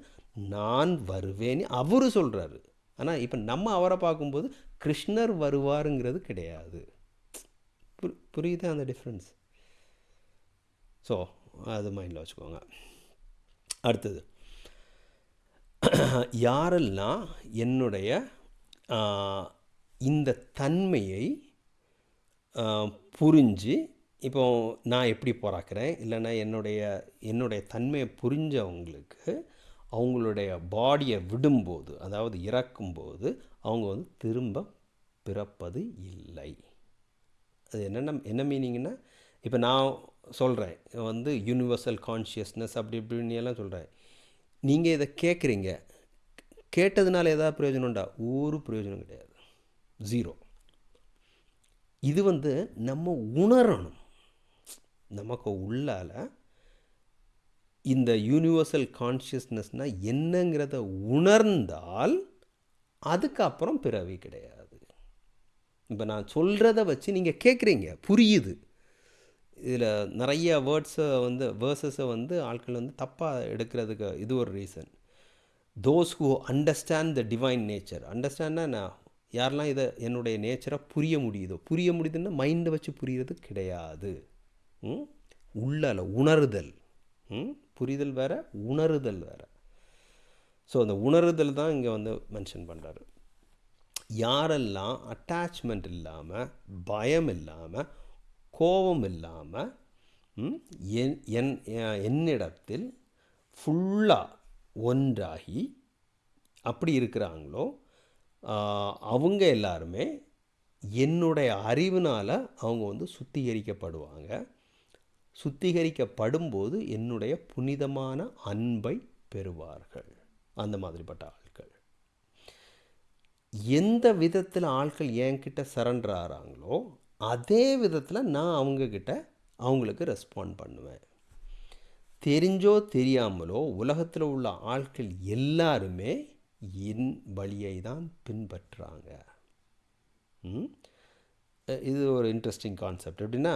நான் வருவேன்னு அவர் சொல்கிறாரு ஆனால் இப்போ நம்ம அவரை பார்க்கும்போது கிருஷ்ணர் வருவாருங்கிறது கிடையாது. புரி புரியுதா அந்த டிஃப்ரென்ஸ் ஸோ அது மைண்டில் வச்சுக்கோங்க. அடுத்தது. யாரெல்லாம் என்னுடைய இந்த தன்மையை புரிஞ்சு இப்போ நான் எப்படி பிறக்கிறேன் இல்லைன்னா என்னுடைய என்னுடைய தன்மையை புரிஞ்சவங்களுக்கு அவங்களுடைய பாடியை விடும்போது அதாவது இறக்கும்போது அவங்க வந்து திரும்ப பிறப்பது இல்லை. அது என்னென்ன என்ன மீனிங்னா இப்போ நான் சொல்கிறேன் வந்து யூனிவர்சல் கான்ஷியஸ்னஸ் அப்படி இப்படின்னு எல்லாம் சொல்கிறேன் நீங்கள் இதை கேட்குறீங்க கேட்டதுனால ஏதாவது பிரயோஜனம் உண்டா? ஒரு பிரயோஜனம் கிடையாது. ஜீரோ இது வந்து நம்ம உணரணும். நமக்கு உள்ளால் இந்த யூனிவர்சல் கான்ஷியஸ்னஸ்னால் என்னங்கிறத உணர்ந்தால் அதுக்கப்புறம் பிறவி கிடையாது. இப்போ நான் சொல்கிறத வச்சு நீங்கள் கேட்குறீங்க புரியுது. இதில் நிறைய வேர்ட்ஸை வந்து வேர்சஸை வந்து ஆட்கள் வந்து தப்பாக எடுக்கிறதுக்கு இது ஒரு reason those who understand the divine nature அண்டர்ஸ்டாண்ட்னா நான் யாரெல்லாம் இதை என்னுடைய நேச்சராக புரிய முடியுதோ புரிய முடியுதுன்னா மைண்டை வச்சு புரிகிறது கிடையாது. உள்ளால உணருதல். புரிதல் வேறு உணருதல் வேறு. ஸோ அந்த உணருதல் தான் இங்கே வந்து மென்ஷன் பண்ணுறாரு யாரெல்லாம் அட்டாச்மெண்ட் இல்லாமல் பயம் இல்லாமல் கோபம் இல்லாமல் என் என் என்னிடத்தில் ஃபுல்லாக ஒன்றாகி அப்படி இருக்கிறாங்களோ அவங்க எல்லாருமே என்னுடைய அறிவினால் அவங்க வந்து சுத்திகரிக்கப்படுவாங்க. சுத்திகரிக்கப்படும்போது என்னுடைய புனிதமான அன்பை பெறுவார்கள். அந்த மாதிரிப்பட்ட ஆட்கள். எந்த விதத்தில் ஆட்கள் என்கிட்ட சரண்டர் ஆகிறாங்களோ அதே விதத்தில் நான் அவங்கக்கிட்ட அவங்களுக்கு ரெஸ்பாண்ட் பண்ணுவேன். தெரிஞ்சோ தெரியாமலோ உலகத்தில் உள்ள ஆட்கள் எல்லாருமே என் வழியை தான் பின்பற்றுறாங்க இது ஒரு இன்ட்ரெஸ்டிங் கான்செப்ட் எப்படின்னா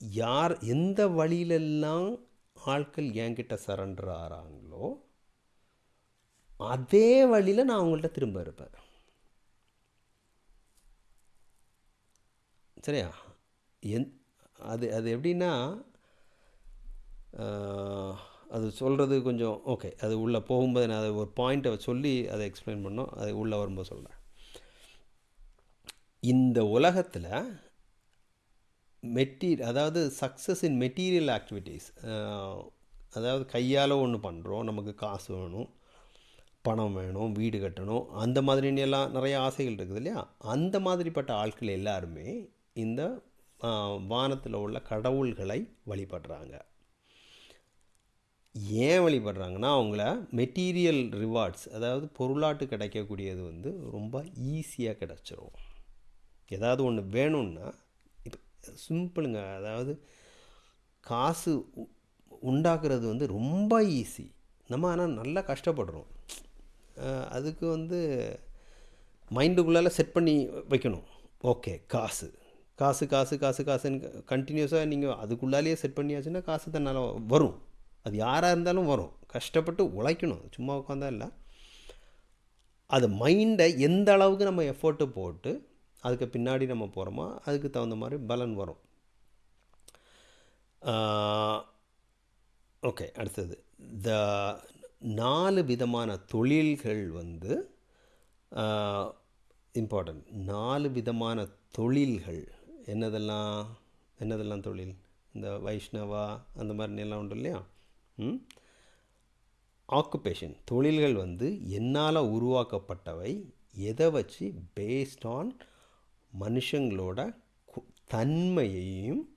யார் எந்த வழியிலெல்லாம் ஆட்கள் என்கிட்ட சரண்டர் ஆகிறாங்களோ அதே வழியில் நான் அவங்கள்ட்ட திரும்ப இருப்பேன். சரியா? என் அது அது எப்படின்னா அது சொல்கிறது கொஞ்சம் ஓகே அது உள்ளே போகும்போது நான் அதை ஒரு பாயிண்ட்டை சொல்லி அதை எக்ஸ்பிளைன் பண்ணோம் அது உள்ளே வரும்போது சொல்கிறேன் இந்த உலகத்தில் மெட்டீ அதாவது சக்ஸஸ் இன் மெட்டீரியல் ஆக்டிவிட்டீஸ் அதாவது கையால் ஒன்று பண்ணுறோம் நமக்கு காசு வேணும் பணம் வேணும் வீடு கட்டணும் அந்த மாதிரின்னு எல்லாம் நிறைய ஆசைகள் இருக்குது இல்லையா? அந்த மாதிரிப்பட்ட ஆட்கள் எல்லாருமே இந்த வானத்தில் உள்ள கடவுள்களை வழிபடுறாங்க. ஏன் வழிபடுறாங்கன்னா அவங்கள மெட்டீரியல் ரிவார்ட்ஸ் அதாவது பொருளாட்டு கிடைக்கக்கூடியது வந்து ரொம்ப ஈஸியாக கிடச்சிரும். ஏதாவது ஒன்று வேணும்னா சிம்பிளுங்க. அதாவது காசு உண்டாக்குறது வந்து ரொம்ப ஈஸி நம்ம ஆனால் நல்லா கஷ்டப்படுறோம். அதுக்கு வந்து மைண்டுக்குள்ளால் செட் பண்ணி வைக்கணும். ஓகே காசு. காசு காசு காசு காசுன்னு கண்டினியூஸாக நீங்கள் அதுக்குள்ளாலேயே செட் பண்ணியாச்சுன்னா காசு தன்னால் வரும். அது யாராக இருந்தாலும் வரும். கஷ்டப்பட்டு உழைக்கணும். சும்மா உட்காந்தா இல்லை. அது மைண்டை எந்த அளவுக்கு நம்ம எஃபோர்ட்டு போட்டு அதுக்கு பின்னாடி நம்ம போகிறோமா அதுக்கு தகுந்த மாதிரி பலன் வரும். ஓகே அடுத்தது. த நாலு விதமான தொழில்கள் வந்து இம்பார்ட்டன்ட் நாலு விதமான தொழில்கள். என்னதெல்லாம் என்னதெல்லாம் தொழில்? இந்த வைஷ்ணவா அந்த மாதிரி எல்லாம் உண்டு இல்லையா? ம்? ஆக்குபேஷன் தொழில்கள் வந்து என்னால் உருவாக்கப்பட்டவை எதை வச்சு? பேஸ்ட் ஆன் மனுஷங்களோட தன்மையையும்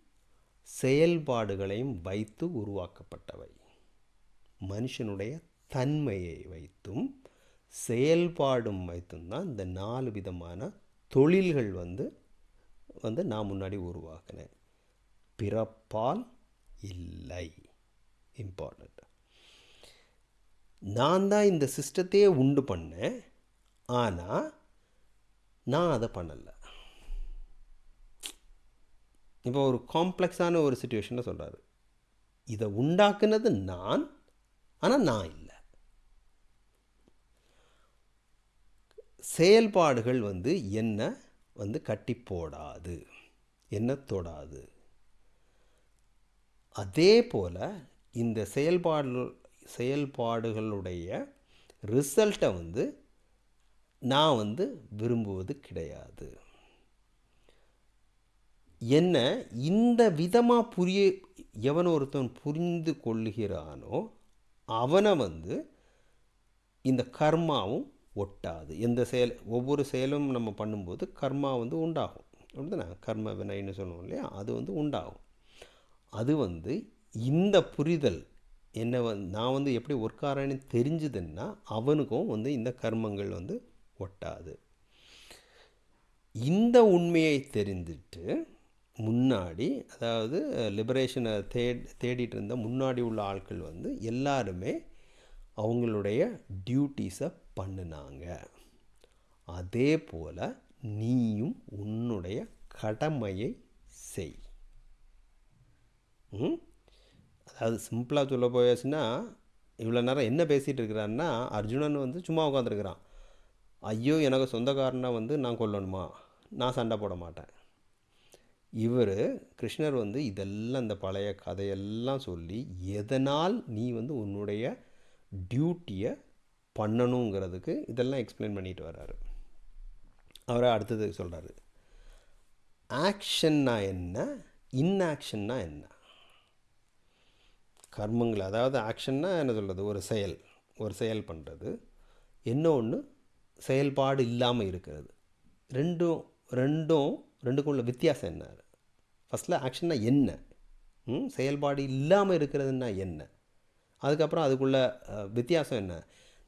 செயல்பாடுகளையும் வைத்து உருவாக்கப்பட்டவை. மனுஷனுடைய தன்மையை வைத்தும் செயல்பாடும் வைத்தும் தான் இந்த நாலு விதமான தொழில்கள் வந்து வந்து நான் முன்னாடி உருவாக்கினேன். பிறப்பால் இல்லை. இம்பார்ட்டண்ட் நான் தான் இந்த சிஸ்டத்தையே உண்டு பண்ணேன். ஆனால் நான் அதை பண்ணலை. இப்போ ஒரு காம்ப்ளெக்ஸான ஒரு சுச்சுவேஷனில் சொல்கிறாரு இதை உண்டாக்குனது நான் ஆனால் நான் இல்லை. செயல்பாடுகள் வந்து என்ன? வந்து கட்டி போடாது. என்ன தொடாது? அதே போல் இந்த செயல்பாடு செயல்பாடுகளுடைய ரிசல்ட்டை வந்து நான் வந்து விரும்புவது கிடையாது. என்ன இந்த விதமாக புரிய எவன் ஒருத்தன் புரிந்து கொள்ளுகிறானோ அவனை வந்து இந்த கர்மாவும் ஒட்டாது. எந்த செயல் ஒவ்வொரு செயலும் நம்ம பண்ணும்போது கர்மா வந்து உண்டாகும். அப்படிதானே? கர்ம வினைன்னு சொல்லுவோம் இல்லையா? அது வந்து உண்டாகும். அது வந்து இந்த புரிதல் என்ன வந்து நான் வந்து எப்படி ஒர்க்காரன்னு தெரிஞ்சுதுன்னா அவனுக்கும் வந்து இந்த கர்மங்கள் வந்து ஒட்டாது. இந்த உண்மையை தெரிந்துட்டு முன்னாடி அதாவது லிபரேஷனை தே தேடிட்டு இருந்த முன்னாடி உள்ள ஆட்கள் வந்து எல்லாருமே அவங்களுடைய டியூட்டிஸை பண்ணினாங்க. அதே போல் நீயும் உன்னுடைய கடமையை செய். ம்? அதாவது சிம்பிளாக சொல்ல போயாச்சுன்னா இவ்வளோ நேரம் என்ன பேசிகிட்டு இருக்கிறான்னா அர்ஜுனன் வந்து சும்மா உட்காந்துருக்கிறான் ஐயோ எனக்கு சொந்தக்காரனை வந்து நான் கொல்லணுமா? நான் சண்டை போட மாட்டேன். இவர் கிருஷ்ணர் வந்து இதெல்லாம் இந்த பழைய கதையெல்லாம் சொல்லி எதனால் நீ வந்து உன்னுடைய டியூட்டியை பண்ணணுங்கிறதுக்கு இதெல்லாம் எக்ஸ்பிளைன் பண்ணிட்டு வர்றாரு. அவரை அடுத்தது சொல்கிறாரு ஆக்ஷன்னா என்ன? இன்ஆக்ஷன்னா என்ன? கர்மங்கள் அதாவது ஆக்ஷன்னா என்ன சொல்கிறது ஒரு செயல் ஒரு செயல் பண்ணுறது என்ன ஒன்று செயல்பாடு இல்லாமல் இருக்கிறது. ரெண்டும் ரெண்டும் ரெண்டுக்கும் உள்ள வித்தியாசம் என்ன? ஃபஸ்ட்டில் ஆக்ஷன்னா என்ன? ம், செயல்பாடு இல்லாமல் இருக்கிறதுன்னா என்ன? அதுக்கப்புறம் அதுக்குள்ள வித்தியாசம் என்ன?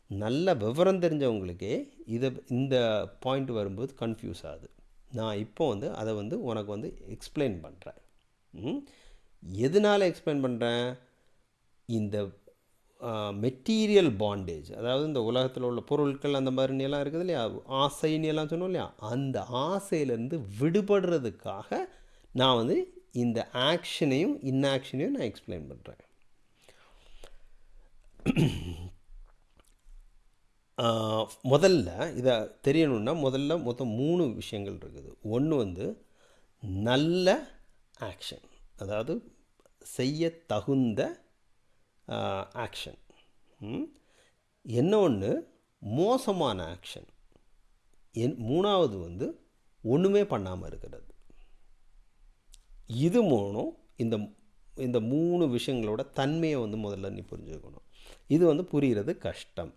நல்ல விவரம் தெரிஞ்சவங்களுக்கே இதை இந்த பாயிண்ட் வரும்போது கன்ஃபியூஸ் ஆகுது. நான் இப்போ வந்து அதை வந்து உனக்கு வந்து எக்ஸ்பிளைன் பண்ணுறேன் எதனால் எக்ஸ்பிளைன் பண்ணுறேன் இந்த மெட்டீரியல் பாண்டேஜ் அதாவது இந்த உலகத்தில் உள்ள பொருட்கள் அந்த மாதிரி இருக்குது இல்லையா? ஆசைன்னு எல்லாம் சொன்னோம் இல்லையா? அந்த ஆசையிலேருந்து விடுபடுறதுக்காக நான் வந்து இந்த ஆக்ஷனையும் இன்னாக்ஷனையும் நான் எக்ஸ்பிளைன் பண்ணுறேன் முதல்ல இதை தெரியணுன்னா முதல்ல மொத்தம் மூணு விஷயங்கள் இருக்குது. ஒன்று வந்து நல்ல ஆக்ஷன் அதாவது செய்ய தகுந்த ஆக்ஷன் என்ன ஒன்று மோசமான ஆக்ஷன் என் மூணாவது வந்து ஒன்றுமே பண்ணாமல் இருக்கிறது. இது மூணும் இந்த இந்த மூணு விஷயங்களோட தன்மையை வந்து முதல்ல நீ புரிஞ்சுக்கணும். இது வந்து புரிகிறது கஷ்டம்.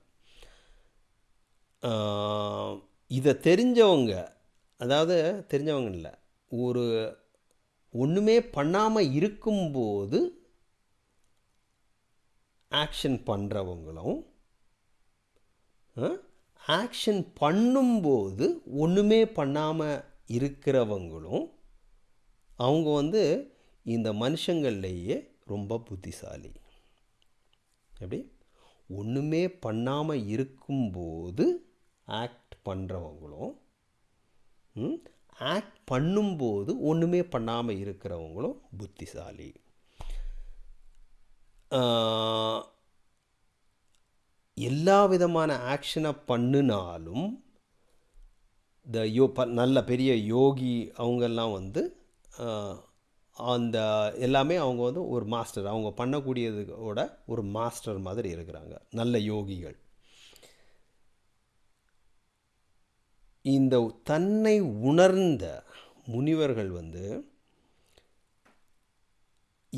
இதை தெரிஞ்சவங்க அதாவது தெரிஞ்சவங்க இல்லை ஒரு ஒன்றுமே பண்ணாமல் இருக்கும்போது ஆக்ஷன் பண்ணுறவங்களும் ஆக்ஷன் பண்ணும்போது ஒன்றுமே பண்ணாமல் இருக்கிறவங்களும் அவங்க வந்து இந்த மனுஷங்கள்லேயே ரொம்ப புத்திசாலி. எப்படி? ஒன்றுமே பண்ணாமல் இருக்கும்போது ஆக்ட் பண்ணுறவங்களும் ஆக்ட் பண்ணும்போது ஒன்றுமே பண்ணாமல் இருக்கிறவங்களும் புத்திசாலி. எல்லா விதமான ஆக்ஷனை பண்ணினாலும் இந்த யோ ப நல்ல பெரிய யோகி அவங்கெல்லாம் வந்து அந்த எல்லாமே அவங்க வந்து ஒரு மாஸ்டர் அவங்க பண்ணக்கூடியதோட ஒரு மாஸ்டர் மாதிரி இருக்கிறாங்க. நல்ல யோகிகள். இந்த தன்னை உணர்ந்த முனிவர்கள் வந்து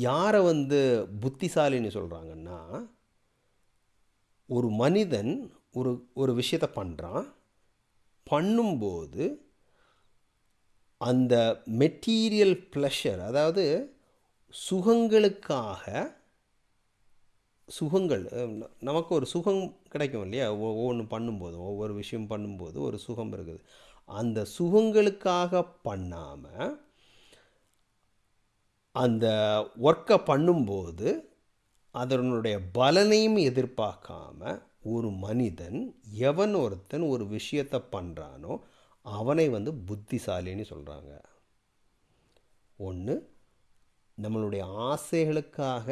யாரை வந்து புத்திசாலின்னு சொல்கிறாங்கன்னா ஒரு மனிதன் ஒரு ஒரு விஷயத்தை பண்ணுறான் பண்ணும்போது அந்த மெட்டீரியல் ப்ளஷர் அதாவது சுகங்களுக்காக சுகங்கள் நமக்கு ஒரு சுகம் கிடைக்கும் இல்லையா? ஒவ்வொன்று பண்ணும்போது ஒவ்வொரு விஷயம் பண்ணும்போது ஒரு சுகம் இருக்குது. அந்த சுகங்களுக்காக பண்ணாமல் அந்த ஒர்க்கை பண்ணும்போது அதனுடைய பலனையும் எதிர்பார்க்காம ஒரு மனிதன் எவன் ஒருத்தன் ஒரு விஷயத்தை பண்ணுறானோ அவனை வந்து புத்திசாலின்னு சொல்கிறாங்க ஒன்று நம்மளுடைய ஆசைகளுக்காக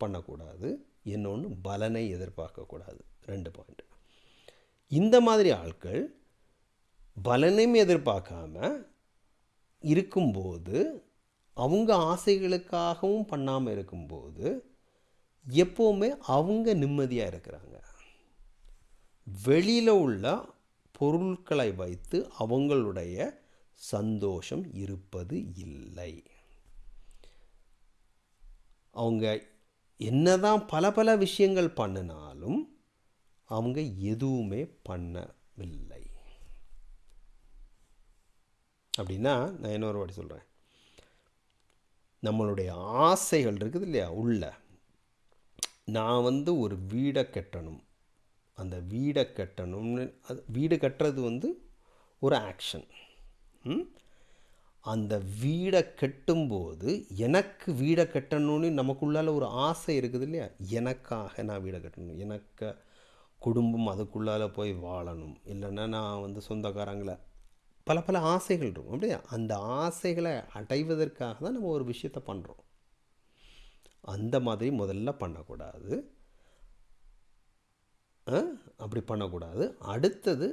பண்ணக்கூடாது. இன்னொன்று பலனை எதிர்பார்க்கக்கூடாது. ரெண்டு பாயிண்ட் இந்த மாதிரி ஆட்கள் பலனையும் எதிர்பார்க்காம இருக்கும்போது அவங்க ஆசைகளுக்காகவும் பண்ணாமல் இருக்கும்போது எப்போவுமே அவங்க நிம்மதியாக இருக்கிறாங்க. வெளியில் உள்ள பொருட்களை வைத்து அவங்களுடைய சந்தோஷம் இருப்பது இல்லை. அவங்க என்னதான் பல பல விஷயங்கள் பண்ணினாலும் அவங்க எதுவுமே பண்ணவில்லை. அப்படின்னா நான் இன்னொரு வாட்டி சொல்கிறேன் நம்மளுடைய ஆசைகள் இருக்குது இல்லையா? உள்ள. நான் வந்து ஒரு வீடை கட்டணும். அந்த வீடை கட்டணும்னு அது வீடு கட்டுறது வந்து ஒரு ஆக்ஷன் அந்த வீடை கட்டும்போது எனக்கு வீடை கட்டணும்னு நமக்குள்ளால ஒரு ஆசை இருக்குது இல்லையா? எனக்காக நான் வீடை கட்டணும். எனக்கு குடும்பம் அதுக்குள்ளால போய் வாழணும். இல்லைன்னா நான் வந்து சொந்தக்காரங்களை பல பல ஆசைகள் இருக்கும். அப்படியே அந்த ஆசைகளை அடைவதற்காக தான் நம்ம ஒரு விஷயத்தை பண்ணுறோம் அந்த மாதிரி முதல்ல பண்ணக்கூடாது. அப்படி பண்ணக்கூடாது. அடுத்தது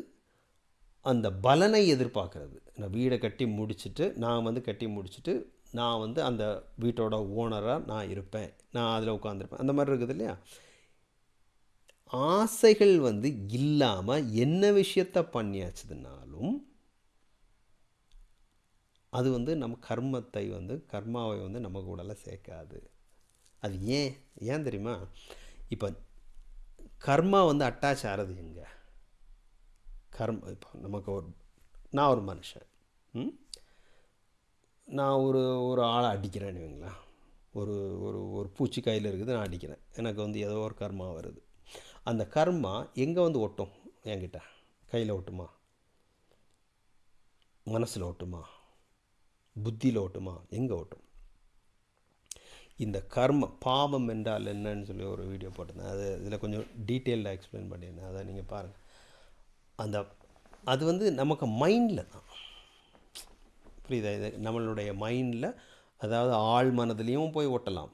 அந்த பலனை எதிர்பார்க்கறது. நான் வீடை கட்டி முடிச்சுட்டு நான் வந்து கட்டி முடிச்சுட்டு நான் வந்து அந்த வீட்டோட ஓனராக நான் இருப்பேன். நான் அதில் உட்காந்துருப்பேன் அந்த மாதிரி இருக்குது இல்லையா? ஆசைகள் வந்து இல்லாமல் என்ன விஷயத்த பண்ணியாச்சதுனால அது வந்து நம்ம கர்மத்தை வந்து கர்மாவை வந்து நம்ம கூடல சேர்க்காது. அது ஏன்? ஏன் தெரியுமா? இப்போ கர்மா வந்து அட்டாச் ஆகிறது எங்கே? கர்ம இப்போ நமக்கு ஒரு நான் ஒரு மனுஷன். ம்? நான் ஒரு ஒரு ஆளை அடிக்கிறேன்னு வைங்களேன். ஒரு ஒரு ஒரு பூச்சி கையில் இருக்குது நான் அடிக்கிறேன். எனக்கு வந்து ஏதோ ஒரு கர்மா வருது. அந்த கர்மா எங்கே வந்து ஒட்டும்? என்கிட்ட. கையில் ஒட்டுமா? மனசில் ஒட்டுமா? புத்தியில் ஓட்டுமா எங்கே ஓட்டும்? இந்த கர்ம பாவம் என்றால் என்னன்னு சொல்லி ஒரு வீடியோ போட்டிருந்தேன். அது இதில் கொஞ்சம் டீட்டெயில்டாக எக்ஸ்பிளைன் பண்ணியிருந்தேன். அதை நீங்கள் பாருங்கள் அந்த அது வந்து நமக்கு மைண்டில் தான். புரியுதா? இது நம்மளுடைய மைண்டில் அதாவது ஆழ் மனதுலேயும் போய் ஒட்டலாம்.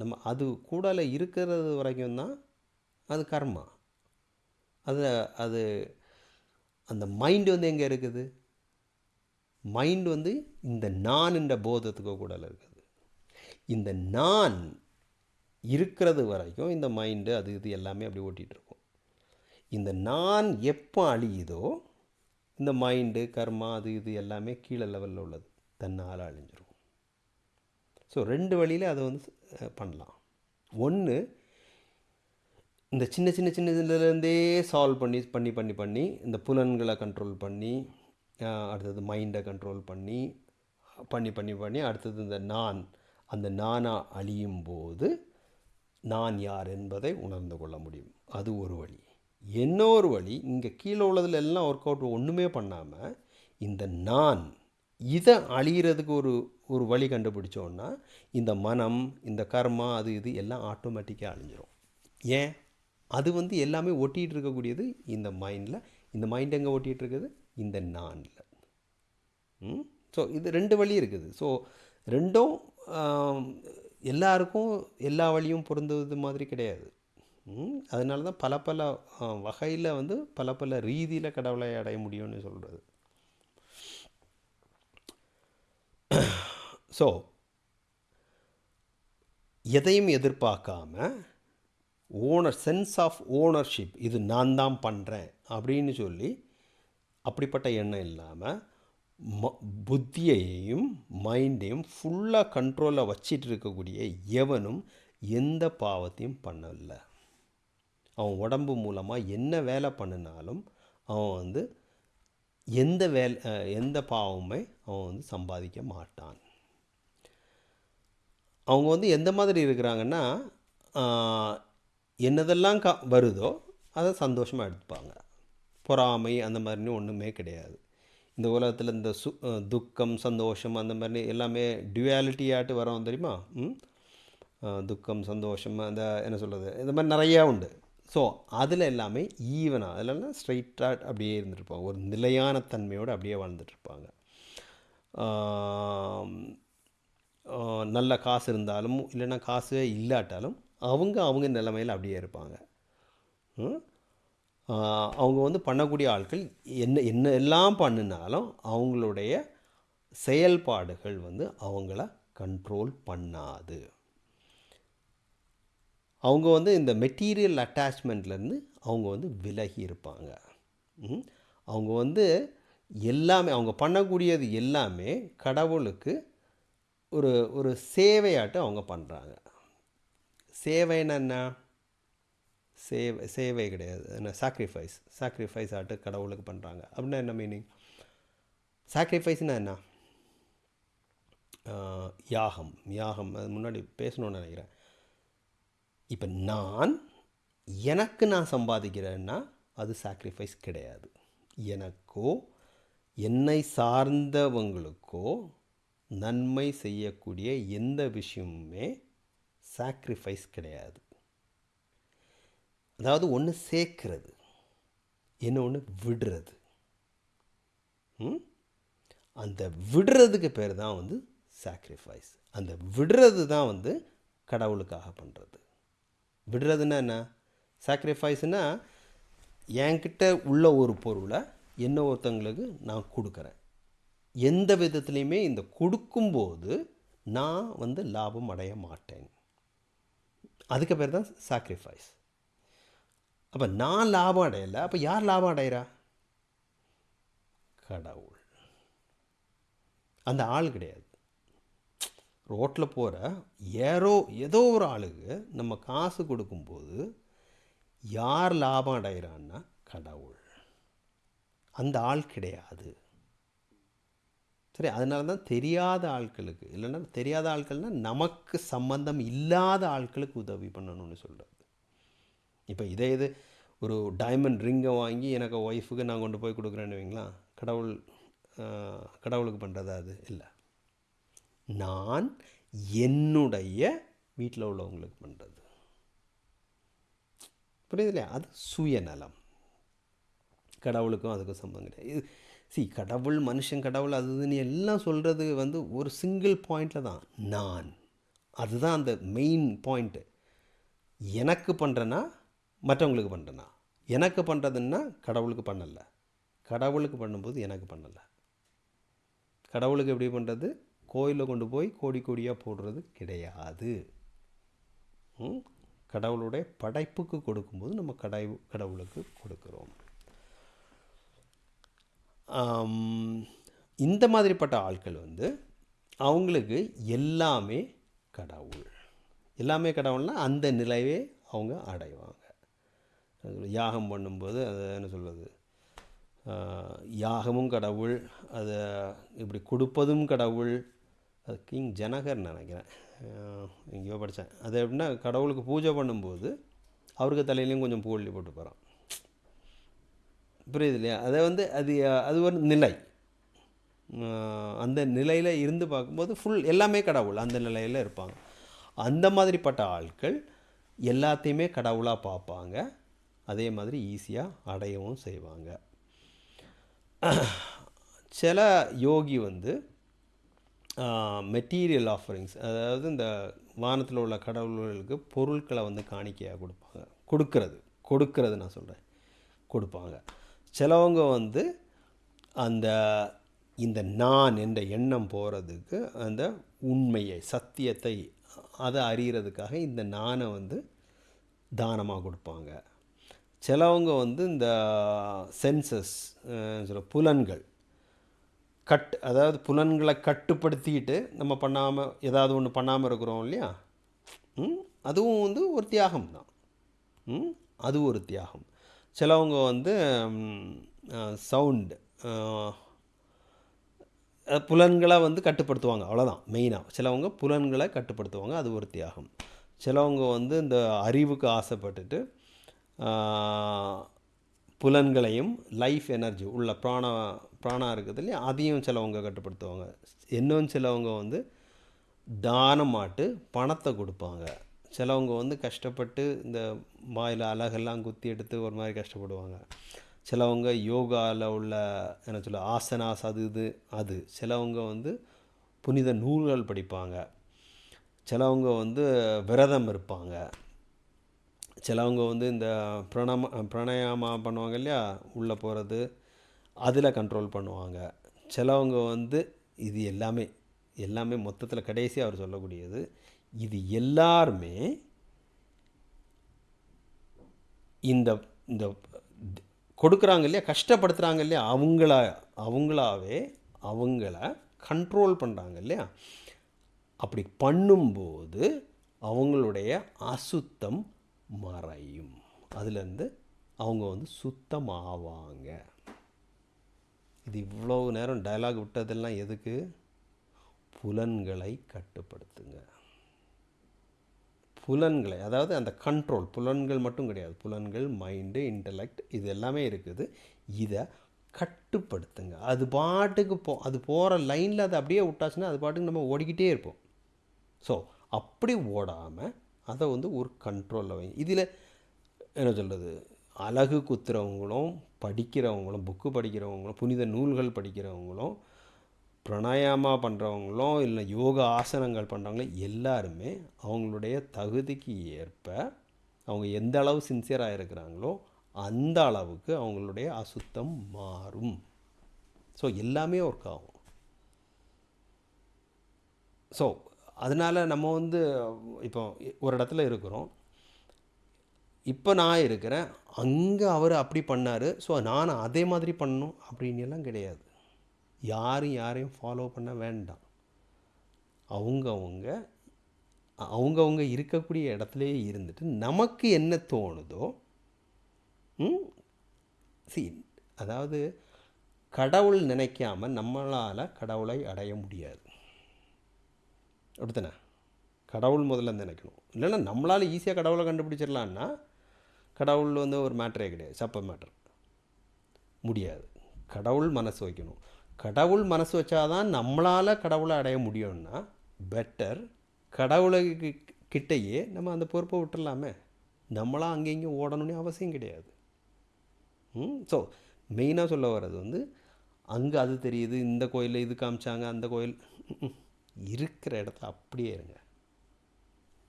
நம்ம அது கூடல இருக்கிறது வரைக்கும் தான் அது கர்மா. அது அது அந்த மைண்டு வந்து எங்கே இருக்குது? மைண்ட் வந்து இந்த நான் என்ற போதத்துக்கு கூட இருக்குது. இந்த நான் இருக்கிறது வரைக்கும் இந்த மைண்டு அது இது எல்லாமே அப்படி ஓட்டிகிட்டு இருக்கும். இந்த நான் எப்போ அழியுதோ இந்த மைண்டு கர்மா அது இது எல்லாமே கீழே லெவலில் உள்ளது. தன்னால் அழிஞ்சிரும். ஸோ ரெண்டு வழியில் அதை வந்து பண்ணலாம். ஒன்று இந்த சின்ன சின்ன சின்ன இதுலேருந்தே சால்வ் பண்ணி பண்ணி பண்ணி பண்ணி இந்த புலன்களை கண்ட்ரோல் பண்ணி அடுத்தது மைண்டை கண்ட்ரோல் பண்ணி பண்ணி பண்ணி பண்ணி அடுத்தது இந்த நான். அந்த நானாக அழியும் போது நான் யார் என்பதை உணர்ந்து கொள்ள முடியும். அது ஒரு வழி. இன்னொரு வழி இங்கே கீழே உள்ளதில் எல்லாம் ஒர்க் அவுட் ஒன்றுமே பண்ணாமல் இந்த நான் இதை அழிகிறதுக்கு ஒரு ஒரு வழி கண்டுபிடிச்சோன்னா இந்த மனம் இந்த கர்மா அது இது எல்லாம் ஆட்டோமேட்டிக்காக அழிஞ்சிரும். ஏன்? அது வந்து எல்லாமே ஒட்டிகிட்டு இருக்கக்கூடியது இந்த மைண்டில் இந்த மைண்ட் எங்கே ஒட்டிகிட்டு இருக்குது? இந்த நானில். ஸோ இது ரெண்டு வழி இருக்குது. ஸோ ரெண்டும் எல்லாருக்கும் எல்லா வழியும் பொருந்துவது மாதிரி கிடையாது. ம், அதனால தான் பல பல வகையில் வந்து பல பல ரீதியில் கடவுளை அடைய முடியும்னு சொல்கிறது ஸோ எதையும் எதிர்பார்க்காம ஓனர் சென்ஸ் ஆஃப் ஓனர்ஷிப் இது நான் தான் பண்ணுறேன் அப்படின்னு சொல்லி அப்படிப்பட்ட எண்ணம் இல்லாமல் ம புத்தியையும் மைண்டையும் ஃபுல்லாக கண்ட்ரோலில் வச்சிட்டு இருக்கக்கூடிய எவனும் எந்த பாவத்தையும் பண்ணலை. அவன் உடம்பு மூலமாக என்ன வேலை பண்ணினாலும் அவன் வந்து எந்த வேலை எந்த பாவமுமே அவன் வந்து சம்பாதிக்க மாட்டான். அவங்க வந்து எந்த மாதிரி இருக்கிறாங்கன்னா என்னதெல்லாம் கா வருதோ அதை சந்தோஷமாக எடுத்துப்பாங்க. பொறாமை அந்த மாதிரின்னு ஒன்றுமே கிடையாது. இந்த உலகத்தில் இந்த சு துக்கம் சந்தோஷம் அந்த மாதிரி எல்லாமே டுவாலிட்டியாட்டு வரோம் தெரியுமா? ம்? துக்கம் சந்தோஷம் அந்த என்ன சொல்கிறது இந்த மாதிரி நிறையா உண்டு. ஸோ அதில் எல்லாமே ஈவனாக அதெல்லாம் ஸ்ட்ரைட்டாக அப்படியே இருந்துருப்பாங்க ஒரு நிலையான தன்மையோடு அப்படியே வாழ்ந்துட்டுருப்பாங்க. நல்ல காசு இருந்தாலும் இல்லைன்னா காசு இல்லாட்டாலும் அவங்க அவங்க நிலைமையில் அப்படியே இருப்பாங்க. ம்? அவங்க வந்து பண்ணக்கூடிய ஆட்கள் என்ன என்ன எல்லாம் பண்ணினாலும் அவங்களுடைய செயல்பாடுகள் வந்து அவங்கள கண்ட்ரோல் பண்ணாது. அவங்க வந்து இந்த மெட்டீரியல் அட்டாச்மெண்ட்லேருந்து அவங்க வந்து விலகி இருப்பாங்க. அவங்க வந்து எல்லாமே அவங்க பண்ணக்கூடியது எல்லாமே கடவுளுக்கு ஒரு ஒரு சேவையாட்டம் அவங்க பண்ணுறாங்க சேவைன்னா என்ன? சேவை சேவை கிடையாது. என்ன சாக்ரிஃபைஸ் சாக்ரிஃபைஸ் ஆட்டு கடவுளுக்கு பண்ணுறாங்க அப்படின்னா என்ன மீனிங் சாக்ரிஃபைஸ்னால் என்ன? யாகம். யாகம் அது முன்னாடி பேசணும்னு நினைக்கிறேன். இப்போ நான் எனக்கு நான் சம்பாதிக்கிறேன்னா அது சாக்ரிஃபைஸ் கிடையாது. எனக்கோ என்னை சார்ந்தவங்களுக்கோ நன்மை செய்யக்கூடிய எந்த விஷயமுமே சாக்ரிஃபைஸ் கிடையாது. அதாவது ஒன்று சேர்க்கிறது என்ன ஒன்று விடுறது. ம்? அந்த விடுறதுக்கு பேர் தான் வந்து சாக்ரிஃபைஸ் அந்த விடுறது தான் வந்து கடவுளுக்காக பண்ணுறது விடுறதுன்னா என்ன? சாக்ரிஃபைஸ்னால் என்கிட்ட உள்ள ஒரு பொருளை என்ன ஒருத்தங்களுக்கு நான் கொடுக்குறேன். எந்த விதத்துலையுமே இந்த கொடுக்கும்போது நான் வந்து லாபம் அடைய மாட்டேன். அதுக்கு பேர் தான் சாக்ரிஃபைஸ் அப்போ நான் லாபம் அடையலை அப்போ யார் லாபம் அடைகிறா கடவுள். அந்த ஆள் கிடையாது. ரோட்டில் போகிற ஏரோ ஏதோ ஒரு ஆளுக்கு நம்ம காசு கொடுக்கும்போது யார் லாபம் அடைகிறான்னா கடவுள். அந்த ஆள் கிடையாது. சரி அதனால தான் தெரியாத ஆட்களுக்கு இல்லைன்னா தெரியாத ஆட்கள்னால் நமக்கு சம்பந்தம் இல்லாத ஆட்களுக்கு உதவி பண்ணணும்னு சொல்கிறேன் இப்போ இதே இது ஒரு டைமண்ட் ரிங்கை வாங்கி எனக்கு ஒய்ஃபுக்கு நான் கொண்டு போய் கொடுக்குறேன்னு வைங்களா? கடவுள் கடவுளுக்கு பண்ணுறதா அது? இல்லை. நான் என்னுடைய வீட்டில் உள்ளவங்களுக்கு பண்ணுறது புரியுது இல்லையா? அது சுயநலம். கடவுளுக்கும் அதுக்கும் சம்பந்தம் கிடையாது. இது சி கடவுள் மனுஷன் கடவுள் அது இதுன்னு எல்லாம் சொல்கிறது வந்து ஒரு சிங்கிள் பாயிண்டில் தான். நான். அதுதான் அந்த மெயின் பாயிண்ட்டு எனக்கு பண்ணுறேன்னா மற்றவங்களுக்கு பண்ணுறேன்னா எனக்கு பண்ணுறதுன்னா கடவுளுக்கு பண்ணலை. கடவுளுக்கு பண்ணும்போது எனக்கு பண்ணலை. கடவுளுக்கு எப்படி பண்ணுறது கோயிலில் கொண்டு போய் கோடி கோடியாக போடுறது கிடையாது. கடவுளுடைய படைப்புக்கு கொடுக்கும்போது நம்ம கடை கடவுளுக்கு கொடுக்குறோம். இந்த மாதிரிப்பட்ட ஆட்கள் வந்து அவங்களுக்கு எல்லாமே கடவுள். எல்லாமே கடவுள்னால் அந்த நிலையே அவங்க அடைவாங்க. யாகம் பண்ணும்போது அது என்ன சொல்வது யாகமும் கடவுள் அதை இப்படி கொடுப்பதும் கடவுள். அது கிங் ஜனகர் நினைக்கிறேன். எங்கேயோ படித்தேன் அது எப்படின்னா கடவுளுக்கு பூஜை பண்ணும்போது அவருக்கு தலையிலையும் கொஞ்சம் பூவள்ளி போட்டு போகிறான் புரியுது இல்லையா? அதை வந்து அது அது ஒரு நிலை. அந்த நிலையில் இருந்து பார்க்கும்போது ஃபுல் எல்லாமே கடவுள் அந்த நிலையில் இருப்பாங்க. அந்த மாதிரிப்பட்ட ஆட்கள் எல்லாத்தையுமே கடவுளாக பார்ப்பாங்க. அதே மாதிரி ஈஸியாக அடையவும் செய்வாங்க. சில யோகி வந்து மெட்டீரியல் ஆஃபரிங்ஸ் அதாவது இந்த வானத்தில் உள்ள கடவுள்களுக்கு பொருட்களை வந்து காணிக்கையாக கொடுப்பாங்க. கொடுக்கறது கொடுக்கறது நான் சொல்கிறேன் கொடுப்பாங்க. சிலவங்க வந்து அந்த இந்த நான் என்ற எண்ணம் போகிறதுக்கு அந்த உண்மையை சத்தியத்தை அதை அறிகிறதுக்காக இந்த நானை வந்து தானமாக கொடுப்பாங்க. சிலவங்க வந்து இந்த சென்சஸ் சொல்ல புலன்கள் கட் அதாவது புலன்களை கட்டுப்படுத்திக்கிட்டு நம்ம பண்ணாமல் ஏதாவது ஒன்று பண்ணாமல் இருக்கிறோம் இல்லையா? அதுவும் வந்து ஒரு தியாகம் தான். அது ஒரு தியாகம். சிலவங்க வந்து சவுண்டு புலன்களை வந்து கட்டுப்படுத்துவாங்க. அவ்வளோதான் மெயினாக சிலவங்க புலன்களை கட்டுப்படுத்துவாங்க. அது ஒரு தியாகம். சிலவங்க வந்து இந்த அறிவுக்கு ஆசைப்பட்டுட்டு புலன்களையும் லைஃப் எனர்ஜி உள்ள பிராண பிராணா இருக்குது இல்லையா? அதையும் சிலவங்க கட்டுப்படுத்துவாங்க. இன்னும் சிலவங்க வந்து தானமாட்டு பணத்தை கொடுப்பாங்க. சிலவங்க வந்து கஷ்டப்பட்டு இந்த வாயில் அழகெல்லாம் குத்தி எடுத்து ஒரு மாதிரி கஷ்டப்படுவாங்க. சிலவங்க யோகாவில் உள்ள என்ன சொல்ல ஆசனாஸ் அது இது அது. சிலவங்க வந்து புனித நூல்கள் படிப்பாங்க. சிலவங்க வந்து விரதம் இருப்பாங்க. சிலவங்க வந்து இந்த பிரணம பிரணயாமா பண்ணுவாங்க இல்லையா? உள்ளே போகிறது அதில் கண்ட்ரோல் பண்ணுவாங்க. சிலவங்க வந்து இது எல்லாமே எல்லாமே மொத்தத்தில் கடைசி அவர் சொல்லக்கூடியது இது எல்லாருமே இந்த இந்த கொடுக்குறாங்க இல்லையா? கஷ்டப்படுத்துகிறாங்க இல்லையா? அவங்கள அவங்களாவே அவங்கள கண்ட்ரோல் பண்ணுறாங்க இல்லையா? அப்படி பண்ணும்போது அவங்களுடைய அசுத்தம் மறையும். அதுலேருந்து அவங்க வந்து சுத்தமாவாங்க. இது இவ்வளோ நேரம் டயலாக் விட்டதெல்லாம் எதுக்கு? புலன்களை கட்டுப்படுத்துங்க. புலன்களை அதாவது அந்த கண்ட்ரோல் புலன்கள் மட்டும் கிடையாது. புலன்கள் மைண்டு இன்டலெக்ட் இது எல்லாமே இருக்குது. இதை கட்டுப்படுத்துங்க. அது பாட்டுக்கு போ அது போகிற லைனில் அதை அப்படியே விட்டாச்சுன்னா அது பாட்டுக்கு நம்ம ஓடிக்கிட்டே இருப்போம். ஸோ அப்படி ஓடாமல் அதை வந்து ஒரு கண்ட்ரோலில் வைங்க இதில் என்ன சொல்கிறது அழகு குத்துறவங்களும் படிக்கிறவங்களும் புக்கு படிக்கிறவங்களும் புனித நூல்கள் படிக்கிறவங்களும் பிரணாயாமா பண்ணுறவங்களும் இல்லை யோகா ஆசனங்கள் பண்ணுறவங்களும் எல்லாருமே அவங்களுடைய தகுதிக்கு ஏற்ப அவங்க எந்த அளவு சின்சியராக இருக்கிறாங்களோ அந்த அளவுக்கு அவங்களுடைய அசுத்தம் மாறும். ஸோ எல்லாமே ஒர்க் ஆகும். ஸோ அதனால் நம்ம வந்து இப்போ ஒரு இடத்துல இருக்கிறோம். இப்போ நான் இருக்கிறேன். அங்கே அவர் அப்படி பண்ணார். ஸோ நான் அதே மாதிரி பண்ணணும் அப்படின்னு எல்லாம் கிடையாது. யாரும் யாரையும் ஃபாலோ பண்ண வேண்டாம். அவங்கவுங்க அவங்கவுங்க இருக்கக்கூடிய இடத்துலையே இருந்துட்டு நமக்கு என்ன தோணுதோ சீன் சி அதாவது கடவுள் நினைக்காம நம்மளால் கடவுளை அடைய முடியாது. அப்படித்தானே? கடவுள் முதல்ல நினைக்கணும். இல்லைன்னா நம்மளால் ஈஸியாக கடவுளை கண்டுபிடிச்சிடலான்னா கடவுள் வந்து ஒரு மேட்டரே கிடையாது. சப்ப மேட்டர் முடியாது. கடவுள் மனசு வைக்கணும். கடவுள் மனசு வச்சாதான் நம்மளால் கடவுளை அடைய முடியும்னா பெட்டர் கடவுளை கிட்டேயே நம்ம அந்த பொறுப்பை விட்டுடலாமே நம்மளாம் அங்கே இங்கேயும் ஓடணும்னு அவசியம் கிடையாது. ம்? ஸோ மெயினாக சொல்ல வர்றது வந்து அங்கே அது தெரியுது இந்த கோயிலில் இது காமிச்சாங்க அந்த கோயில். இருக்கிற இடத்துல அப்படியே இருங்க.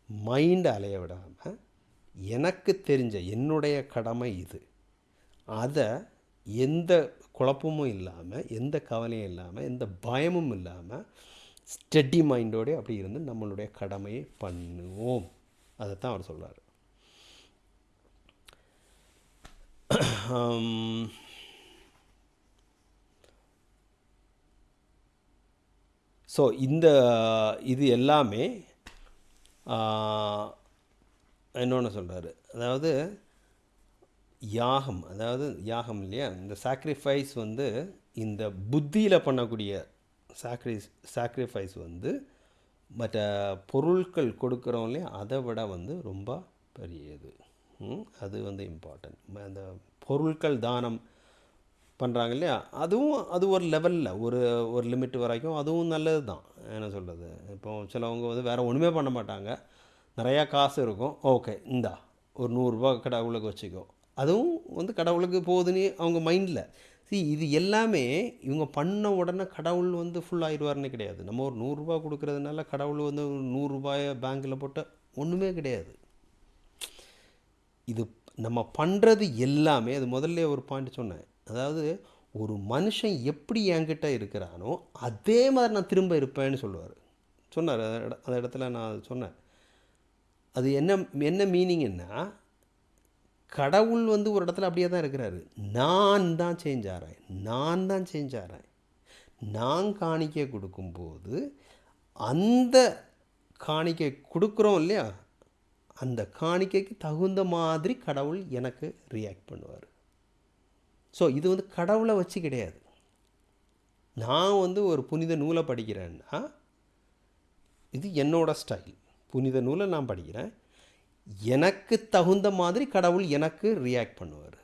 மைண்டை அலைய விடாமல் எனக்கு தெரிஞ்ச என்னுடைய கடமை இது. அதை எந்த குழப்பமும் இல்லாமல் எந்த கவலையும் இல்லாமல் எந்த பயமும் இல்லாமல் ஸ்டெடி மைண்டோட அப்படி இருந்து நம்மளுடைய கடமையை பண்ணுவோம். அதைத்தான் அவர் சொல்கிறார் ஸோ இந்த இது எல்லாமே இன்னொன்று சொல்கிறாரு அதாவது யாகம் அதாவது யாகம் இல்லையா? இந்த சாக்ரிஃபைஸ் வந்து இந்த புத்தியில் பண்ணக்கூடிய சாக்ரி சாக்ரிஃபைஸ் வந்து மற்ற பொருட்கள் கொடுக்குறோம் இல்லையா? அதை விட வந்து ரொம்ப பெரியது. அது வந்து இம்பார்ட்டன்ட் அந்த பொருட்கள் தானம் பண்ணுறாங்க இல்லையா? அதுவும் அது ஒரு லெவலில் ஒரு ஒரு லிமிட் வரைக்கும் அதுவும் நல்லது தான் என்ன சொல்கிறது இப்போ சிலவங்க வந்து வேறு ஒன்றுமே பண்ண மாட்டாங்க. நிறையா காசு இருக்கும். ஓகே இந்தா ஒரு நூறுரூவா கடவுளுக்கு வச்சுக்கோ. அதுவும் வந்து கடவுளுக்கு போகுதுன்னு அவங்க மைண்டில் சி இது எல்லாமே இவங்க பண்ண உடனே கடவுள் வந்து ஃபுல் ஆயிடுவார்னு கிடையாது. நம்ம ஒரு நூறுரூபா கொடுக்கறதுனால கடவுள் வந்து ஒரு நூறுரூபாயை பேங்க்கில் போட்ட ஒன்றுமே கிடையாது. இது நம்ம பண்ணுறது எல்லாமே அது முதல்ல ஒரு பாயிண்ட் சொன்னேன். அதாவது ஒரு மனுஷன் எப்படி என்கிட்ட இருக்கிறானோ அதே மாதிரி நான் திரும்ப இருப்பேன்னு சொல்லுவார். சொன்னார். அந்த அந்த இடத்துல நான் சொன்னேன். அது என்ன என்ன மீனிங்னா கடவுள் வந்து ஒரு இடத்துல அப்படியே தான் இருக்கிறாரு. நான் தான் சேஞ்ச் ஆகிறேன் நான் தான் சேஞ்ச் ஆகிறேன் நான் காணிக்கை கொடுக்கும்போது அந்த காணிக்கை கொடுக்குறோம் இல்லையா? அந்த காணிக்கைக்கு தகுந்த மாதிரி கடவுள் எனக்கு ரியாக்ட் பண்ணுவார். ஸோ இது வந்து கடவுளை வச்சு கிடையாது. நான் வந்து ஒரு புனித நூலை படிக்கிறேன்னா இது என்னோட ஸ்டைல் புனித நூலை நான் படிக்கிறேன். எனக்கு தகுந்த மாதிரி கடவுள் எனக்கு ரியாக்ட் பண்ணுவார்.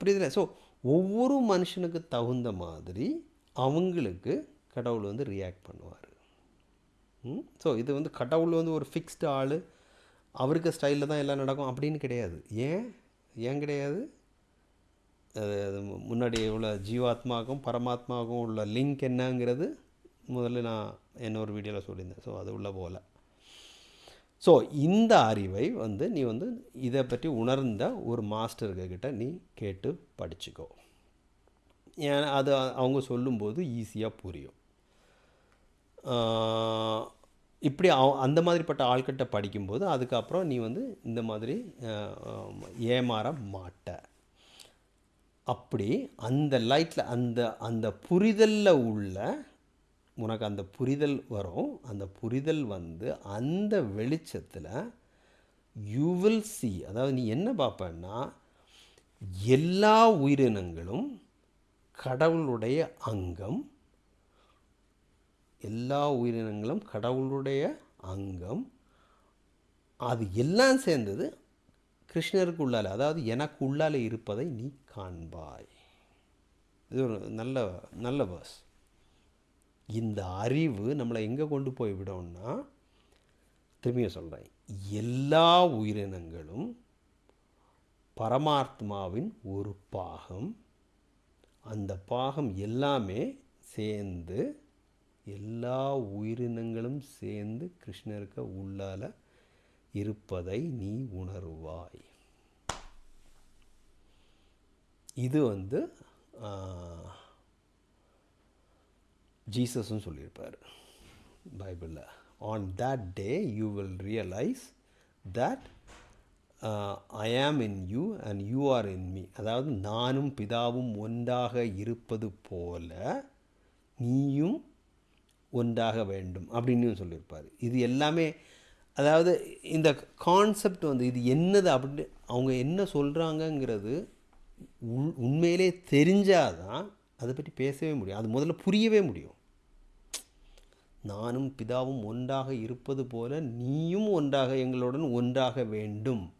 புரியுதுல? ஸோ ஒவ்வொரு மனுஷனுக்கு தகுந்த மாதிரி அவங்களுக்கு கடவுள் வந்து ரியாக்ட் பண்ணுவார். ஸோ இது வந்து கடவுள் வந்து ஒரு ஃபிக்ஸ்டு ஆள். அவருக்கு ஸ்டைலில் தான் எல்லாம் நடக்கும். அப்படின்னு கிடையாது. ஏன்? ஏன் கிடையாது? அது அது முன்னாடி உள்ள ஜீவாத்மாவுக்கும் பரமாத்மாவுக்கும் உள்ள லிங்க் என்னங்கிறது முதல்ல நான் இன்னொரு வீடியோவில் சொல்லியிருந்தேன். ஸோ அது உள்ள போகல. ஸோ இந்த அறிவை வந்து நீ வந்து இதை பற்றி உணர்ந்த ஒரு மாஸ்டர்கிட்ட நீ கேட்டு படிச்சுக்கோ. ஏன் அது அவங்க சொல்லும்போது ஈஸியாக புரியும். இப்படி அவ அந்த மாதிரிப்பட்ட ஆள்கிட்ட படிக்கும்போது அதுக்கப்புறம் நீ வந்து இந்த மாதிரி ஏமாற மாட்ட. அப்படி அந்த லைட்டில் அந்த அந்த புரிதலில் உள்ள உனக்கு அந்த புரிதல் வரும். அந்த புரிதல் வந்து அந்த வெளிச்சத்தில் யூ வில் சி அதாவது நீ என்ன பார்ப்பேன்னா எல்லா உயிரினங்களும் கடவுளுடைய அங்கம் எல்லா உயிரினங்களும் கடவுளுடைய அங்கம். அது எல்லாம் சேர்ந்தது கிருஷ்ணருக்கு உள்ளால். அதாவது எனக்கு உள்ளால் இருப்பதை நீ காண்பாய். இது ஒரு நல்ல நல்ல பஸ் இந்த அறிவு நம்மளை எங்கே கொண்டு போய் விடும்னா திரும்பியும் சொல்கிறேன் எல்லா உயிரினங்களும் பரமாத்மாவின் ஒரு பாகம். அந்த பாகம் எல்லாமே சேர்ந்து எல்லா உயிரினங்களும் சேர்ந்து கிருஷ்ணருக்கு உள்ளால இருப்பதை நீ உணருவாய். இது வந்து ஜீசஸும் சொல்லியிருப்பார் பைபிளில். On that day you will realise that I am in you and you are in me அதாவது நானும் பிதாவும் ஒன்றாக இருப்பது போல நீயும் ஒன்றாக வேண்டும் அப்படின்னு சொல்லியிருப்பார். இது எல்லாமே அதாவது இந்த கான்செப்ட் வந்து இது என்னது அப்படின்னு அவங்க என்ன சொல்கிறாங்கங்கிறது உள் உண்மையிலே தெரிஞ்சாதான் அதை பற்றி பேசவே முடியும். அது முதல்ல புரியவே முடியும். நானும் பிதாவும் ஒன்றாக இருப்பது போல நீயும் ஒன்றாக எங்களுடன் ஒன்றாக வேண்டும்.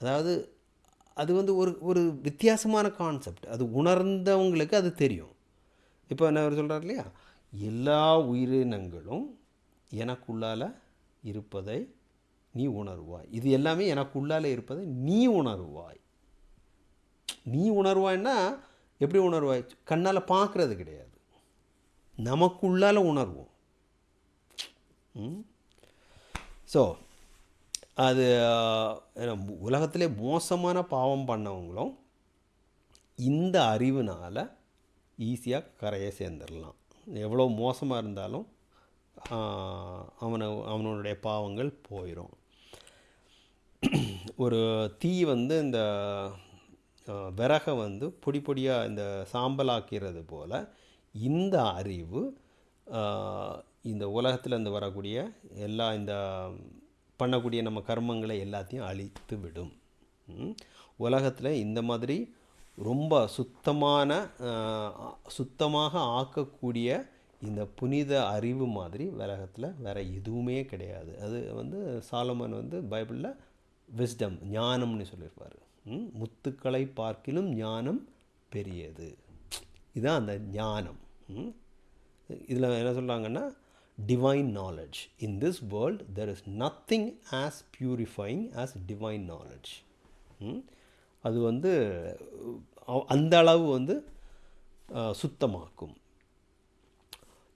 அதாவது அது வந்து ஒரு ஒரு வித்தியாசமான கான்செப்ட் அது உணர்ந்தவங்களுக்கு அது தெரியும். இப்போ என்ன அவர் சொல்கிறார் இல்லையா? எல்லா உயிரினங்களும் எனக்குள்ளால இருப்பதை நீ உணர்வாய். இது எல்லாமே எனக்குள்ளால் இருப்பதை நீ உணர்வாய். நீ உணர்வாய்னா எப்படி உணர்வாய்? கண்ணால் பார்க்குறது கிடையாது. நமக்குள்ளால உணர்வோம். ஸோ அது உலகத்திலே மோசமான பாவம் பண்ணவங்களும் இந்த அறிவுனால் ஈஸியாக கரையை சேர்ந்துடலாம் எவ்வளோ மோசமாக இருந்தாலும் அவனை அவனுடைய பாவங்கள் போயிடும் ஒரு தீ வந்து இந்த விறகை வந்து பொடி பொடியாக இந்த சாம்பலாக்கிறது போல் இந்த அறிவு இந்த உலகத்தில் இருந்து வரக்கூடிய எல்லா இந்த பண்ணக்கூடிய நம்ம கர்மங்களை எல்லாத்தையும் அழித்து விடும். உலகத்தில் இந்த மாதிரி ரொம்ப சுத்தமான சுத்தமாக ஆக்கக்கூடிய இந்த புனித அறிவு மாதிரி உலகத்தில் வேறு எதுவுமே கிடையாது. அது வந்து சாலமன் வந்து பைபிளில் விஸ்டம் ஞானம்னு சொல்லியிருப்பார். ம், முத்துக்களை பார்க்கிலும் ஞானம் பெரியது. இதுதான் அந்த ஞானம். இதில் என்ன சொல்கிறாங்கன்னா divine knowledge in this world there is nothing as purifying as divine knowledge அது வந்து அந்த அளவு வந்து சுத்தமாக்கும்.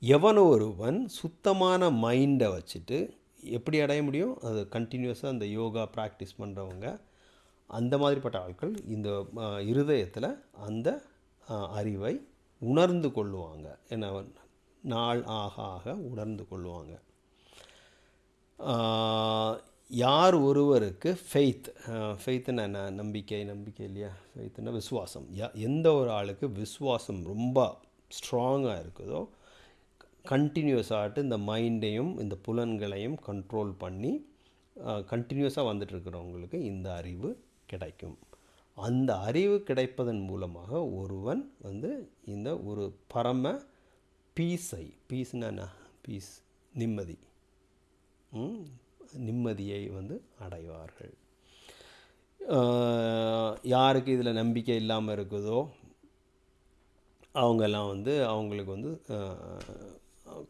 எவன் ஒருவன் சுத்தமான மைண்டை வச்சுட்டு எப்படி அடைய முடியும்? அது கண்டினியூஸாக அந்த யோகா ப்ராக்டிஸ் பண்ணுறவங்க அந்த மாதிரிப்பட்ட ஆட்கள் இந்த இருதயத்தில் அந்த அறிவை உணர்ந்து கொள்ளுவாங்க. என்ன நாள் ஆக ஆக உணர்ந்து கொள்ளுவாங்க. யார் ஒருவருக்கு ஃபெய்த் ஃபெய்த்துன்னு என்ன? நம்பிக்கை நம்பிக்கை இல்லையா? ஃபெய்த்துன்னா விசுவாசம். யா எந்த ஒரு ஆளுக்கு விசுவாசம் ரொம்ப ஸ்ட்ராங்காக இருக்குதோ கண்டினியூஸாகிட்டு இந்த மைண்டையும் இந்த புலன்களையும் கண்ட்ரோல் பண்ணி கண்டினியூஸாக வந்துட்டு இருக்கிறவங்களுக்கு இந்த அறிவு கிடைக்கும். அந்த அறிவு கிடைப்பதன் மூலமாக ஒருவன் வந்து இந்த ஒரு பரம பீஸை பீஸ்னா என்ன? பீஸ் நிம்மதி. நிம்மதியை வந்து அடைவார்கள். யாருக்கு இதில் நம்பிக்கை இல்லாமல் இருக்குதோ அவங்கெல்லாம் வந்து அவங்களுக்கு வந்து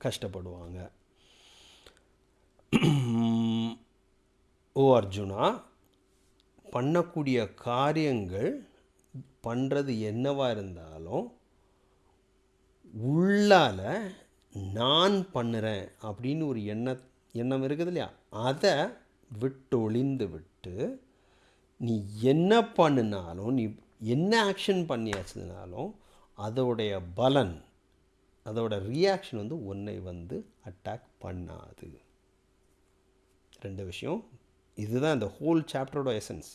கஷ்டப்படுவாங்க. ஓ அர்ஜுனா பண்ணக்கூடிய காரியங்கள் பண்ணுறது என்னவாக இருந்தாலும் உள்ளால நான் பண்ணுறேன் அப்படின்னு ஒரு எண்ணத்தை எண்ணம் இருக்குது இல்லையா? அதை விட்டு ஒளிந்து விட்டு நீ என்ன பண்ணினாலும் நீ என்ன ஆக்ஷன் பண்ணியாச்சுனாலும் அதோடைய பலன் அதோட ரியாக்ஷன் வந்து உன்னை வந்து அட்டாக் பண்ணாது. ரெண்டு விஷயம். இதுதான் இந்த ஹோல் சாப்டரோட எசன்ஸ்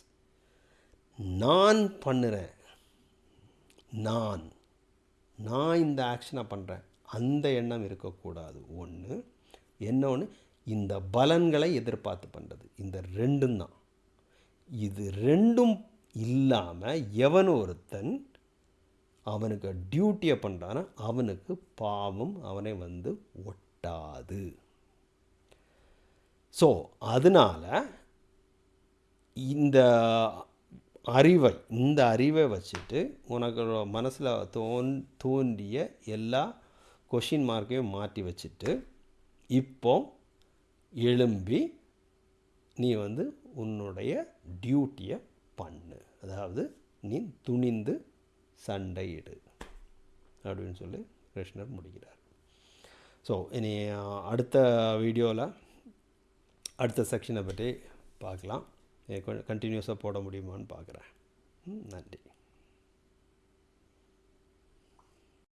நான் பண்ணுறேன். நான். நான் இந்த ஆக்ஷனை பண்ணுறேன் அந்த எண்ணம் இருக்கக்கூடாது. ஒன்று என்ன ஒன்று இந்த பலன்களை எதிர்பார்த்து பண்ணுறது இந்த ரெண்டும் தான். இது ரெண்டும் இல்லாமல் எவன் ஒருத்தன் அவனுக்கு டியூட்டியை பண்ணுறான்னா அவனுக்கு பாவம் அவனை வந்து ஒட்டாது. ஸோ அதனால் இந்த அறிவை இந்த அறிவை வச்சுட்டு உனக்கு மனசில் தோன் தோன்றிய எல்லா கொஷின் மார்க்கையும் மாற்றி வச்சுட்டு இப்போ எழும்பி நீ வந்து உன்னுடைய டியூட்டியை பண்ணு. அதாவது நீ துணிந்து சண்டையிடு. அப்படின்னு சொல்லி கிருஷ்ணர் முடிக்கிறார். ஸோ இனி அடுத்த வீடியோவில் அடுத்த செக்ஷனை பற்றி பார்க்கலாம். கண்டினியூஸாக போட முடியுமான்னு பார்க்குறேன். ம், நன்றி.